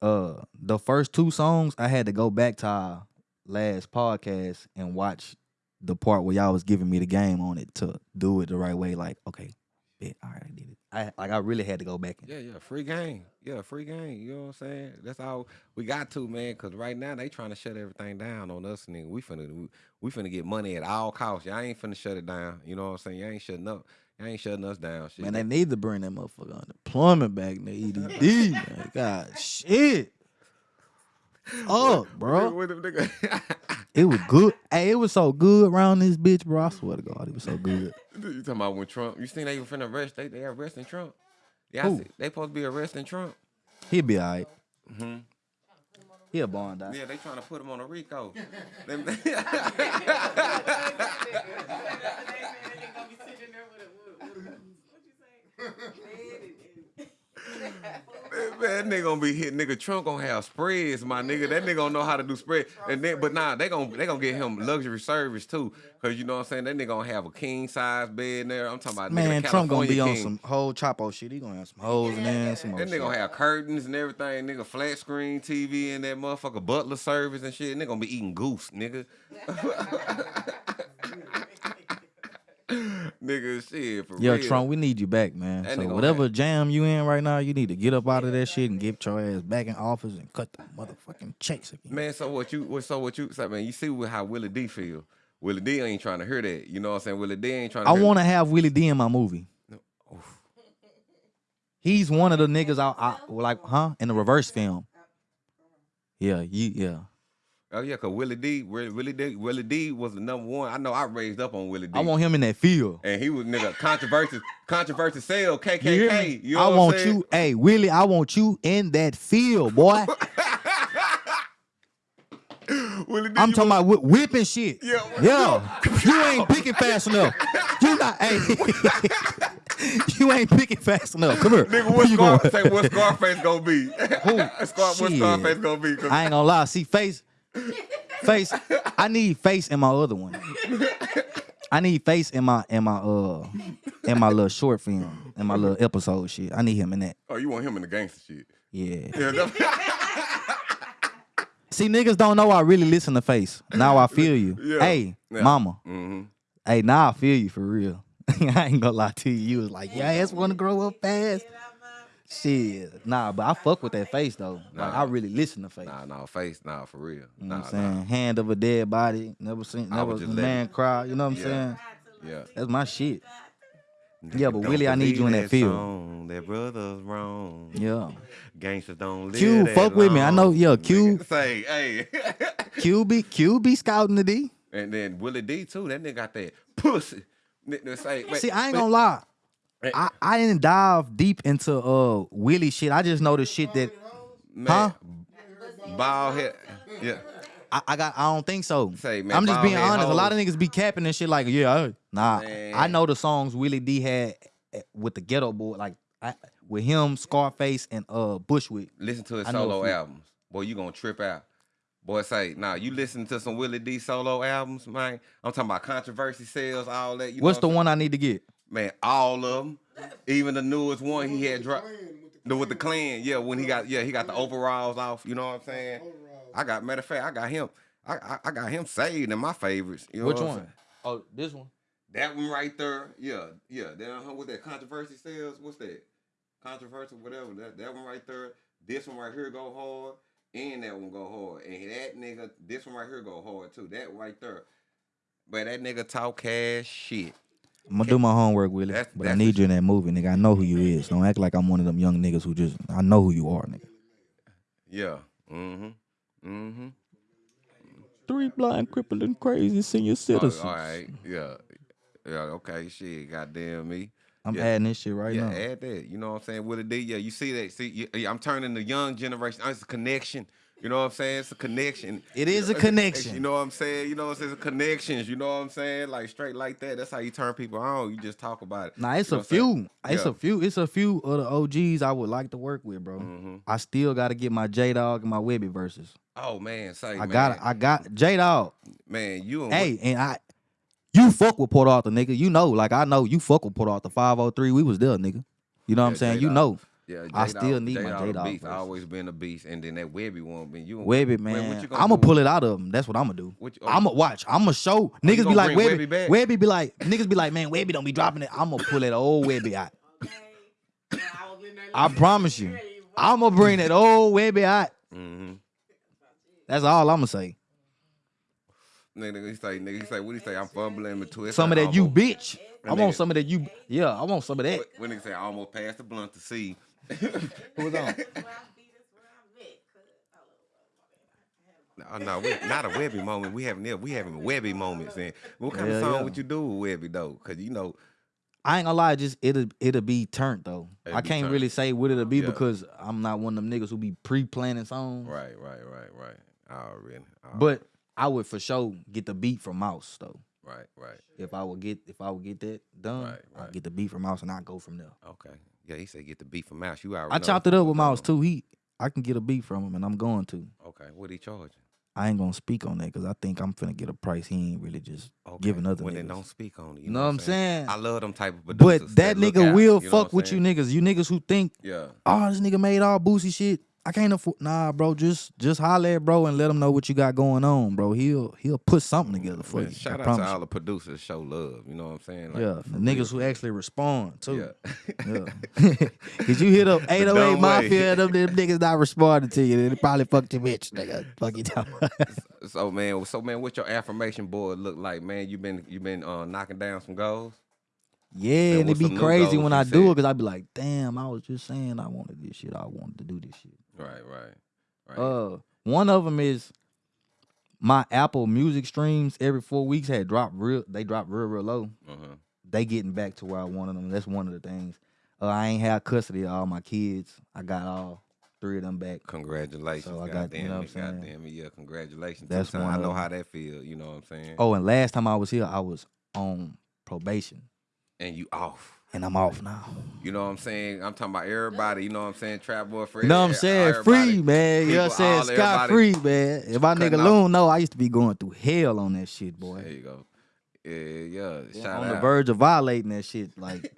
Uh, the first two songs, I had to go back to our last podcast and watch the part where y'all was giving me the game on it to do it the right way. Like, okay, bet, all right, I did it. I like I really had to go back and Yeah, yeah, free game. Yeah, free game. You know what I'm saying? That's all we got to, man. Cause right now they trying to shut everything down on us, nigga. We finna we, we finna get money at all costs. Y'all ain't finna shut it down. You know what I'm saying? Y'all ain't shutting up. Y'all ain't shutting us down. Shit. Man, they need to bring that motherfucker unemployment back in the EDD. man. God, shit. Oh, bro. With them nigga- It was good. Hey, it was so good around this bitch, bro. I swear to God, it was so good. you talking about when Trump? You seen they were finna arrest? They they arresting Trump. Yeah, I Who? see. They supposed to be arresting Trump. He'll be all right. Mhm. He a bond dog. Yeah, they trying to put him on a Rico. Them- Man, that nigga gonna be hit. Nigga Trump gonna have spreads, my nigga. That nigga gonna know how to do spread. And then, but nah, they gonna they gonna get him luxury service too, cause you know what I'm saying. That nigga gonna have a king size bed in there. I'm talking about Man, nigga, Trump gonna be California on some whole Chapo shit. He gonna have some hoes in there and some more That nigga shit. gonna have curtains and everything. Nigga flat screen TV and that motherfucker butler service and shit. Nigga gonna be eating goose, nigga. nigga, shit for Yo, real. Trump, we need you back, man. That so whatever jam you in right now, you need to get up out of that shit and get your ass back in office and cut the motherfucking checks again. Man, so what you what so what you say, man, you see how Willie D feel. Willie D ain't trying to hear that. You know what I'm saying? Willie D ain't trying to I want to have Willie D in my movie. He's one of the niggas I, I like, huh? In the reverse film. Yeah, you, yeah. Oh yeah, cause Willie D, Willie Willie D, Willie D was the number one. I know I raised up on Willie D. I want him in that field. and he was nigga controversial, controversial sale, KKK. You You, know I want saying? you, hey Willie, I want you in that field, boy. Willie D, I'm talking was- about whi- whipping shit. Yeah. yeah. You ain't picking fast enough. You not, hey. you ain't picking fast enough. Come here. Nigga, what Scar- say what Scarface gonna be? Scar- what Scarface gonna be? I ain't gonna lie. See, face, face. I need face in my other one. I need face in my in my uh in my little short film in my little episode shit. I need him in that. oh, you want him in the gangster shit? Yeah. Yeah, See, niggas don't know I really listen to face. Now I feel you. Yeah. Hey, Yeah. mama. Mhm. Hey, now I feel you for real. I ain't gonna lie to you. You was like, yeah, I just want to grow up fast. Shit, nah, but I fuck with that face though. Like I really listen to face. Nah, nah, face, nah, for real. You know Nah, what I'm saying? Hand of a dead body. Never seen, never was seen just a man cry. You know what I'm Yeah. saying? Yeah. That's my shit. Yeah, but Willie, I need you in believe that field. Song, that brother's wrong. Yeah. Gangsters don't live Q, that fuck with me. I know- long. yeah, Q. Nigga Say, hey. QB, QB scouting the D. and then Willie D too. That nigga got that pussy. Nigga say, See, I ain't gonna lie. Hey. I, I didn't dive deep into uh Willie shit. I just know the shit that Man, Huh? Bald head. Yeah. I, I got. I don't think so. Say, man, I'm just being honest. A lot of niggas be capping and shit like, yeah, I- nah. Man. I know the songs Willie D had eh, with the Geto Boy, like I, with him, Scarface, and uh Bushwick. Listen to his I solo albums. Boy, you gonna trip out. Boy, say, nah, you listen to some Willie D solo albums, man. I'm talking about controversy sales, all that. You What's the one I need to get? Man, all of them. Even the newest one he had dropped. The, with the clan, yeah, when he got, yeah, he got the overalls off. You know what I'm saying? I got, matter of fact, I got him, I, I, I got him saved in my favorites. You know Which one? saying? Oh, this one. That one right there, yeah, yeah. Then uh, with that controversy sales, what's that? Controversial, whatever. That that one right there. This one right here go hard, and that one go hard. And that nigga, this one right here go hard too. That right there. But that nigga talk cash shit. I'm gonna do my homework, Willie. That's- but I need you in that movie, nigga. I know who you is. Don't act like I'm one of them young niggas who just I know who you are, nigga. Yeah. Mm-hmm. Mm-hmm. Three blind, crippled, and crazy senior Oh, citizens. all right. Yeah. Yeah. Okay. Shit. Goddamn me. I'm Yeah. adding this shit right yeah, now. add that. You know what I'm saying? With a D, yeah, you see that. See, yeah, yeah, I'm turning the young generation. It's a connection. You know what I'm saying? It's a connection. It is a connection. You know what I'm saying? You know what I'm saying? It's connections. You know what I'm saying? Like straight like that. That's how you turn people on. You just talk about it. Nah, it's You know a few. It's Yeah. a few. It's a few of the OGs I would like to work with, bro. Mhm. I still got to get my J Dog and my Webbie verses. Oh man, say I got. I got J Dog. man, you and Hey, and I. You fuck with Port Arthur, nigga. You know, like I know you fuck with Port Arthur. Five oh three. We was there, nigga. You know what I'm saying? You know. Yeah, I J-Dog- still need my J-Dog beast. verse. Always been a beast, and then that Webbie one, man, you Webbie, man, man. what you gonna I'm gonna pull it out of him. That's what I'm gonna do. You- oh. I'm gonna watch. I'm gonna show you niggas be like Webbie. Webbie? Webbie be like niggas be like, man, Webbie don't be dropping it. I'm gonna pull that old Webbie out. I promise you. I'm gonna bring that old Webbie out. Mm-hmm. That's all I'm gonna say. Nigga, he say, nigga, he say, what he say? I'm fumbling in between. Some of that you bitch. I want some of that you. Yeah, I want some of that. When nigga say? I almost passed the blunt to see. Who was on? Where I be, that's where I met. Cause I love Oh no, we, not a Webbie moment. We having we having Webbie moments. And what kind Yeah, of song yeah. would you do with Webbie though? Cause you know, I ain't gonna lie, just it'll it'll be turned though. It'll I can't really say what it'll be Yeah. because I'm not one of them niggas who be pre-planning songs. right, right, right, right. Already, But I would for sure get the beat from Mouse though. right, right. If I would get if I would get that done, Right, I'll right. get the beat from Mouse and I go from there. Okay. Yeah, he said get the beef from Mouse. You already. I know chopped it up with Mouse too. He I can get a beef from him and I'm going to. Okay, what he charging? I ain't gonna speak on that because I think I'm finna get a price he ain't really just Okay. giving other Well, niggas. then don't speak on it. You know what I'm saying? I love them type of producers. But that look nigga out, will you know fuck with you niggas. You niggas who think, Yeah. oh, this nigga made all boosie shit. I can't afford. Nah, bro, just just holler at bro and let him know what you got going on, bro. He'll he'll put something together for Man, you. shout I out to you. all the producers. Show love. You know what I'm saying? Like, Yeah, the real. niggas who actually respond too. Yeah. Yeah. Cause you hit up 808 dumb Mafia and them, them niggas not responding to you. They probably fucked your bitch, nigga. Fuck you down. So man, so man, what your affirmation board look like, man? You been you been uh, knocking down some goals. yeah, And and it'd be crazy when I do it because I'd be like, damn, I was just saying I wanted this shit. I wanted to do this shit. Right, right, right. Uh, one of them is my Apple Music streams every four weeks had dropped real. They dropped real, real low. uh-huh. They getting back to where I wanted them. That's one of the things. Uh, I ain't had custody of all my kids. I got all three of them back. Congratulations. So I God got- damn you know it, God damn it, yeah, congratulations. That's Two-time, I know how that feel, you know what I'm saying? Oh, and last time I was here, I was on probation, And you off. And I'm off now. You know what I'm saying? I'm talking about everybody, you know what I'm saying? Trap boy Fred. You know what I'm saying? Free, man. You know what I'm saying? all Scot everybody- free, man. If my nigga. Loon know, I used to be going through hell on that shit, boy. There you go. Yeah, yeah. Shout on out. the verge of violating that shit. Like,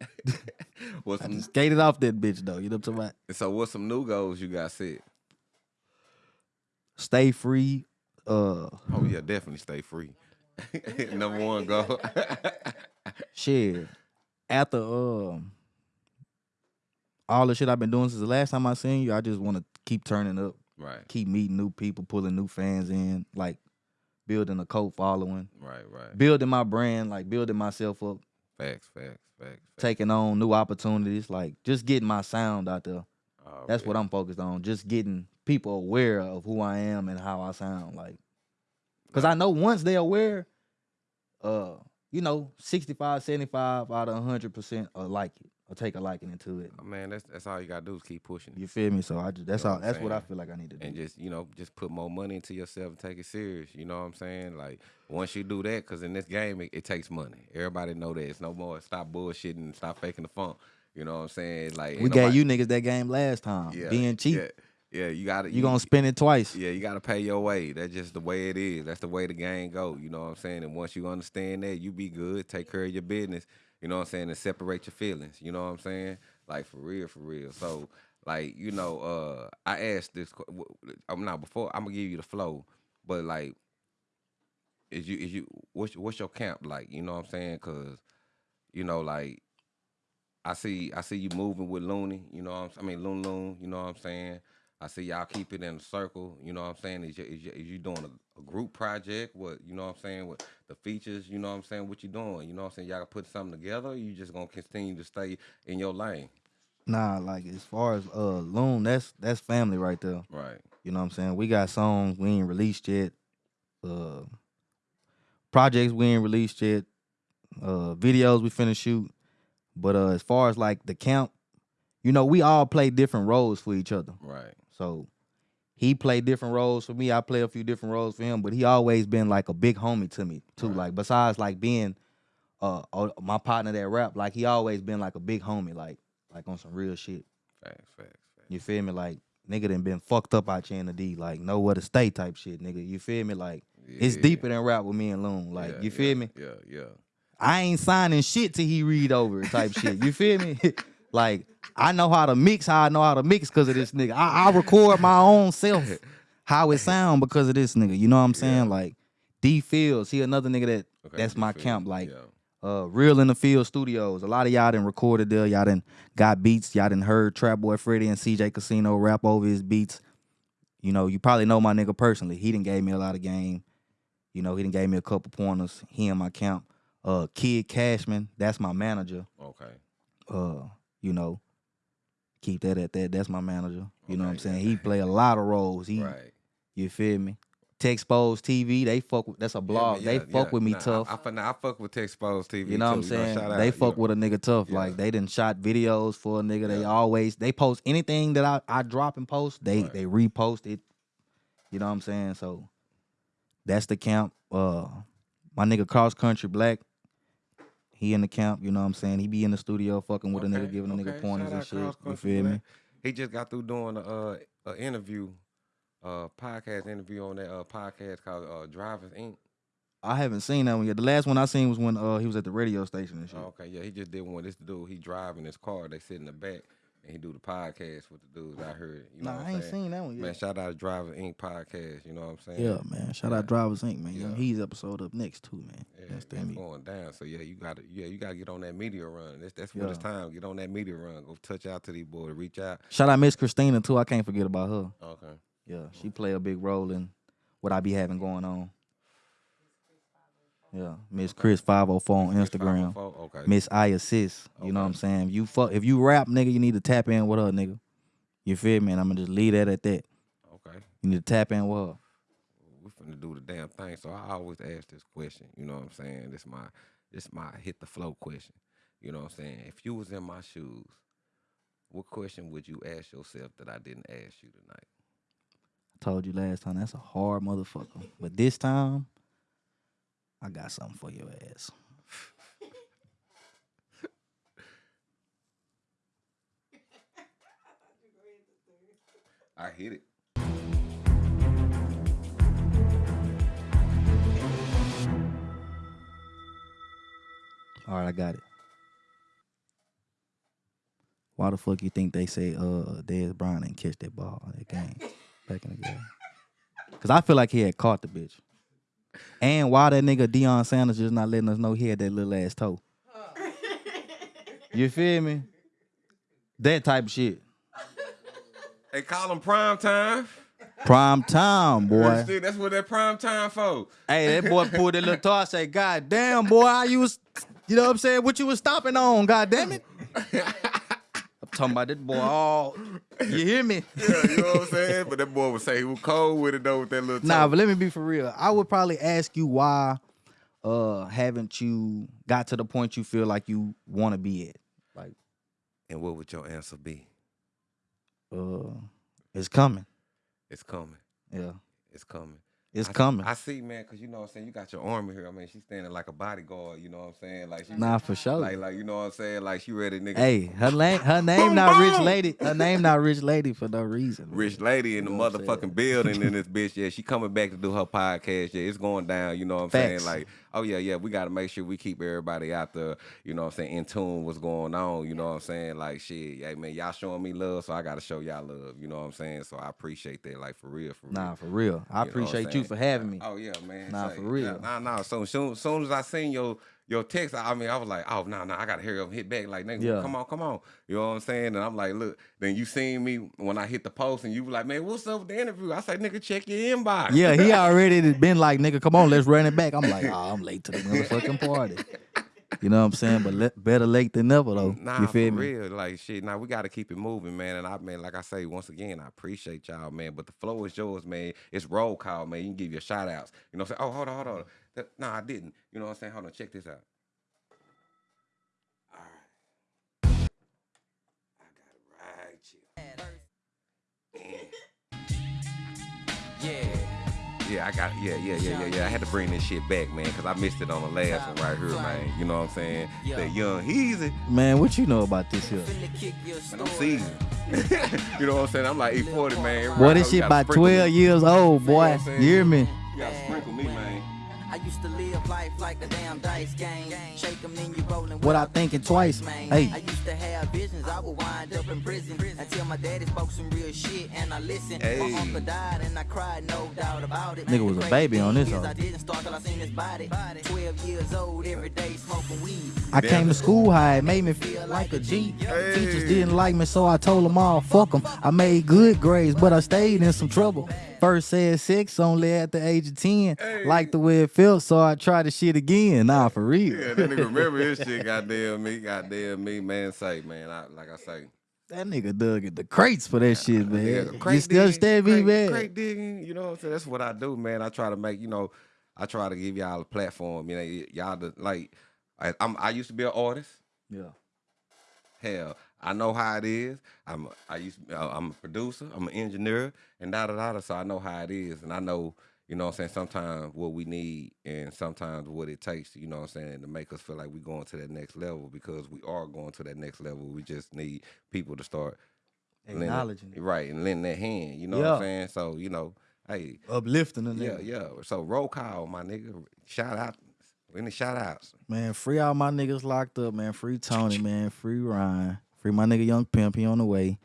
What's I some, just skated off that bitch, though. You know what I'm talking about? so what's some new goals you got set? Stay free. Uh, Oh yeah, definitely stay free. Number one goal. shit. After um, all the shit I've been doing since the last time I seen you, I just want to keep turning up, right, keep meeting new people, pulling new fans in, like building a cult following, right, right. building my brand, like building myself up, Facts, facts, facts. facts. taking on new opportunities, like just getting my sound out there. Oh, That's yeah. what I'm focused on. Just getting people aware of who I am and how I sound. Like, cause I know once they're aware, uh, you know, 65, 75 out of 100 percent will like it or take a liking into it. Oh, man, that's that's all you gotta do is keep pushing. You feel me? So I just that's know all. what That's what I feel like I need to do. and just you know just put more money into yourself and take it serious you know what i'm saying like once you do that because in this game it, it takes money everybody know that it's no more stop bullshitting and stop faking the funk you know what i'm saying like we gave nobody- you niggas that game last time. yeah, Being cheap, yeah, yeah you gotta you gonna spend it twice. yeah you gotta pay your way. That's just the way it is. That's the way the game go you know what i'm saying? And once you understand that you be good take care of your business you know what i'm saying and separate your feelings you know what i'm saying? Like for real for real. So like you know uh i asked this que- w- w- i'm not before i'm gonna give you the flow but like is you is you what's what's your camp like you know what i'm saying? Because you know like i see i see you moving with looney you know what I'm, i mean loon loon you know what i'm saying i see y'all keep it in a circle you know what i'm saying is you, is you, is you doing a, a group project what you know what i'm saying what the features you know what i'm saying what you doing you know what i'm saying y'all put something together or you just gonna continue to stay in your lane Nah, like as far as uh Loon, that's that's family right there. right You know what I'm saying? We got songs we ain't released yet. Uh projects we ain't released yet. Uh videos we finna shoot. But uh as far as like the camp, you know, we all play different roles for each other. right So he played different roles for me. I play a few different roles for him, but he always been like a big homie to me too. Right. Like besides like being uh my partner that rap, like he always been like a big homie, like like on some real shit. facts facts facts You feel me? Like nigga done been fucked up out here in the D, like know where to stay type shit, nigga. You feel me? Like it's deeper than rap with me and Loon. Like Yeah, you feel yeah, me? yeah yeah I ain't signing shit till he read over it type shit. You feel me? like I know how to mix, how I know how to mix because of this nigga. I, I record my own self how it sound because of this nigga. You know what I'm saying? Yeah. Like D Fields, he another nigga that Okay, that's D my Fields, camp. Like yeah. Uh, Real in the Field Studios. A lot of y'all done recorded there. Y'all didn't got beats. Y'all didn't heard Trap Boy Freddy and CJ Casino rap over his beats. You know, you probably know my nigga personally. He didn't gave me a lot of game. You know, he didn't gave me a couple pointers. He in my camp. Uh, Kid Cashman, that's my manager. Okay. Uh, you know, keep that at that. That's my manager. You know what I'm saying? He play a lot of roles. He, Right. you feel me? Texpose TV, they fuck. With, that's a blog. Yeah, they fuck yeah. with me Nah, tough. I, I, I fuck with Texpose TV. You know what I'm saying? they out, fuck with a nigga tough. Like they done shot videos for a nigga. They always they post anything that I, I drop and post. They Right. they repost it. You know what I'm saying? So that's the camp. Uh, my nigga Cross Country Black. He in the camp. You know what I'm saying? He be in the studio fucking with a nigga, Okay, giving a nigga okay. pointers and shit. You feel me? He just got through doing a, uh, a interview, uh, podcast interview on that uh, podcast called uh, Drivers Inc. I haven't seen that one yet. The last one I seen was when uh he was at the radio station and shit. Okay, yeah, he just did one. This dude, he driving his car. They sit in the back he do the podcast with the dudes. I heard. You know nah, I ain't saying? seen that one yet. Man, shout out to Drivers Inc. podcast. You know what I'm saying? yeah, man. Shout Yeah. out Drivers Inc. Man. Yeah. Young He's episode up next too, man. Yeah, That's going down. So yeah, you got to yeah, you got to get on that media run. That's that's what it's time. Get on that media run. Go touch out to these boys. Reach out. Shout out Miss Christina too. I can't forget about her. Okay. Yeah, she play a big role in what I be having going on. Yeah, Miss Chris five hundred four on Instagram. 504? Okay. Miss I assist. You know what I'm saying? If you fuck, if you rap, nigga, you need to tap in with her, nigga. You feel me? And I'm gonna just leave that at that. Okay. You need to tap in with her. we finna do the damn thing. So I always ask this question. You know what I'm saying? This my this my hit the flow question. You know what I'm saying? If you was in my shoes, what question would you ask yourself that I didn't ask you tonight? I told you last time that's a hard motherfucker, but this time I got something for your ass. I hit it. All right, I got it. Why the fuck you think they say uh Dez Bryant didn't catch that ball in that game back in the game? Cause I feel like he had caught the bitch. And why that nigga Deion Sanders just not letting us know he had that little ass toe? You feel me? That type of shit. They call him prime time. Prime time, boy. That's what that prime time for. Hey, that boy pulled that little. I say, God damn, boy, how you was, you know what I'm saying? What you was stopping on, God damn it. Talking about that boy all, you hear me? Yeah, you know what I'm saying? But that boy would say he was cold with it though with that little Nah, toe. but let me be for real. I would probably ask you why uh haven't you got to the point you feel like you want to be at? Like, And what would your answer be? uh it's coming. It's coming. Yeah. It's coming. It's I- coming. I see, man, because you know what I'm saying. You got your army here. I mean, she's standing like a bodyguard. You know what I'm saying? Like she, nah, for sure. like, like you know what I'm saying. Like she ready, nigga. hey, her name her name not rich lady. Her name not rich lady for no reason. man. Rich lady in the You what motherfucking building in this bitch. Yeah, she coming back to do her podcast. Yeah, it's going down. You know what I'm Facts. saying? Like, oh yeah, yeah, we got to make sure we keep everybody out there. You know what I'm saying? In tune what's going on. You know what I'm saying? Like, shit, yeah, man, y'all showing me love, so I got to show y'all love. You know what I'm saying? So I appreciate that. Like for real, for real. Nah, for real. I You know what I'm appreciate you saying? for having me. Oh yeah, man. Nah, Say, for real. Nah, nah. nah. So soon, soon as I seen your your text, I mean, I was like, oh no, no, I gotta hurry up and hit back. Like, nigga, Yeah. come on, come on. You know what I'm saying? And I'm like, look. Then you seen me when I hit the post, and you were like, man, what's up with the interview? I said, nigga, check your inbox. Yeah, he already been like, nigga, come on, let's run it back. I'm like, oh, I'm late to the motherfucking party. You know what I'm saying? But le- better late than never, though. Nah, you feel for me? real, like shit. Now we got to keep it moving, man. And I mean, like I say, once again, I appreciate y'all, man. But the flow is yours, man. It's roll call, man. You can give your shout outs. You know what I'm saying? Oh, hold on, hold on. That- nah, I didn't. You know what I'm saying? Hold on, check this out. All right, I got it right here. Yeah. Yeah, I got yeah, yeah, yeah, yeah, yeah. I had to bring this shit back, man, because I missed it on the last one right here, man. You know what I'm saying? Yeah. That Yung Heezy. Man, what you know about this here? Finna kick Man, I'm story. seasoned. you know what I'm saying? I'm like E40, man. Boy, Right, this shit gotta about 12 me. years old, boy. what I'm? You hear me? You gotta sprinkle me, man. I used to live life like a damn dice game. Shake 'em, then you rollin' Without thinking twice. Hey. I used to have visions, I would wind up in prison until my daddy spoke some real shit and I listened. Hey. My uncle died and I cried, no doubt about it. Nigga was a baby on this thing is hoe. I didn't start till I seen his body. 12 years old, every day smoking weed. I came to school high, it made me feel like a G. Teachers didn't like me, so I told them all, fuck them. I made good grades, but I stayed in some trouble. First said six, only at the age of 10. Like the way it felt, so I tried the shit again. Nah, for real. Yeah, that nigga remember his shit. Goddamn me, goddamn me, man. Say, man, I, like I say, That nigga dug at the crates for that shit, man. yeah, you still understand me, crate, man? Crate digging, you know what I'm saying? That's what I do, man. I try to make, you know, I try to give y'all a platform. You know, y'all the, like, I, I'm, I used to be an artist. Yeah. Hell, I know how it is. I'm, I used, uh, I'm a producer. I'm an engineer, and da da da. da, So I know how it is, and I know, you know, what I'm saying sometimes what we need, and sometimes what it takes. You know, what I'm saying to make us feel like we're going to that next level because we are going to that next level. We just need people to start lending- Acknowledging it. right, and lending that hand. You know what I'm saying? So you know, hey, Uplifting the yeah, yeah. So roll call, my nigga. Shout out, any shout outs. Man, free all my niggas locked up, man. Free Tony, man. Free Ryan. Free my nigga Young Pimp. He on the way.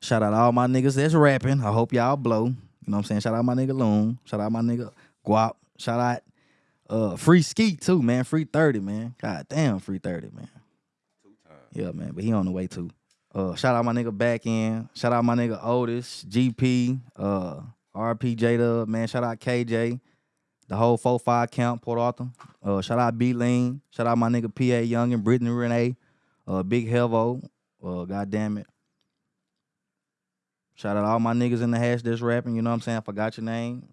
Shout out all my niggas that's rapping. I hope y'all blow. You know what I'm saying? Shout out my nigga Loon. Shout out my nigga Guap. Shout out uh Free Skeet too, man. Free 30, man. God damn, free 30, man. Two times. Yeah, man. But he on the way too. Uh shout out my nigga back end. Shout out my nigga Otis, GP, uh RP J Dub, man. Shout out KJ. The whole 4-5 count, Port Arthur. Uh, shout out B Lean. Shout out my nigga PA Young and Brittany Renee. Uh, Big Helvo. Uh, God damn it. Shout out all my niggas in the hash that's rapping. You know what I'm saying? I forgot your name.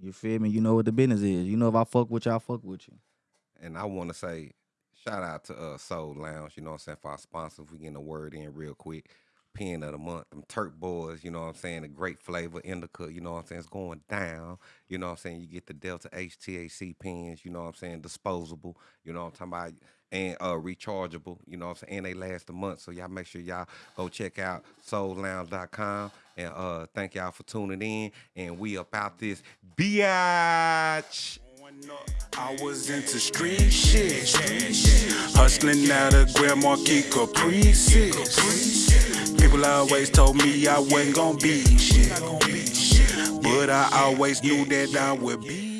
You feel me? You know what the business is. You know if I fuck with you, I fuck with you. And I want to say, shout out to uh, Soul Lounge, you know what I'm saying, for our sponsors. We getting a word in real quick. Pen of the month, them Turk boys, you know what I'm saying, a great flavor, indica, you know what I'm saying, it's going down. You know what I'm saying, you get the Delta HTAC pens, you know what I'm saying, disposable, you know what I'm talking about, and uh, rechargeable, you know what I'm saying, and they last a month. So y'all make sure y'all go check out soullounge.com. And uh, thank y'all for tuning in. And we about this biatch. I was into street shit. Hustling out of Grand Marquis Caprices. People always told me I wasn't gonna be shit. But I always knew that I would be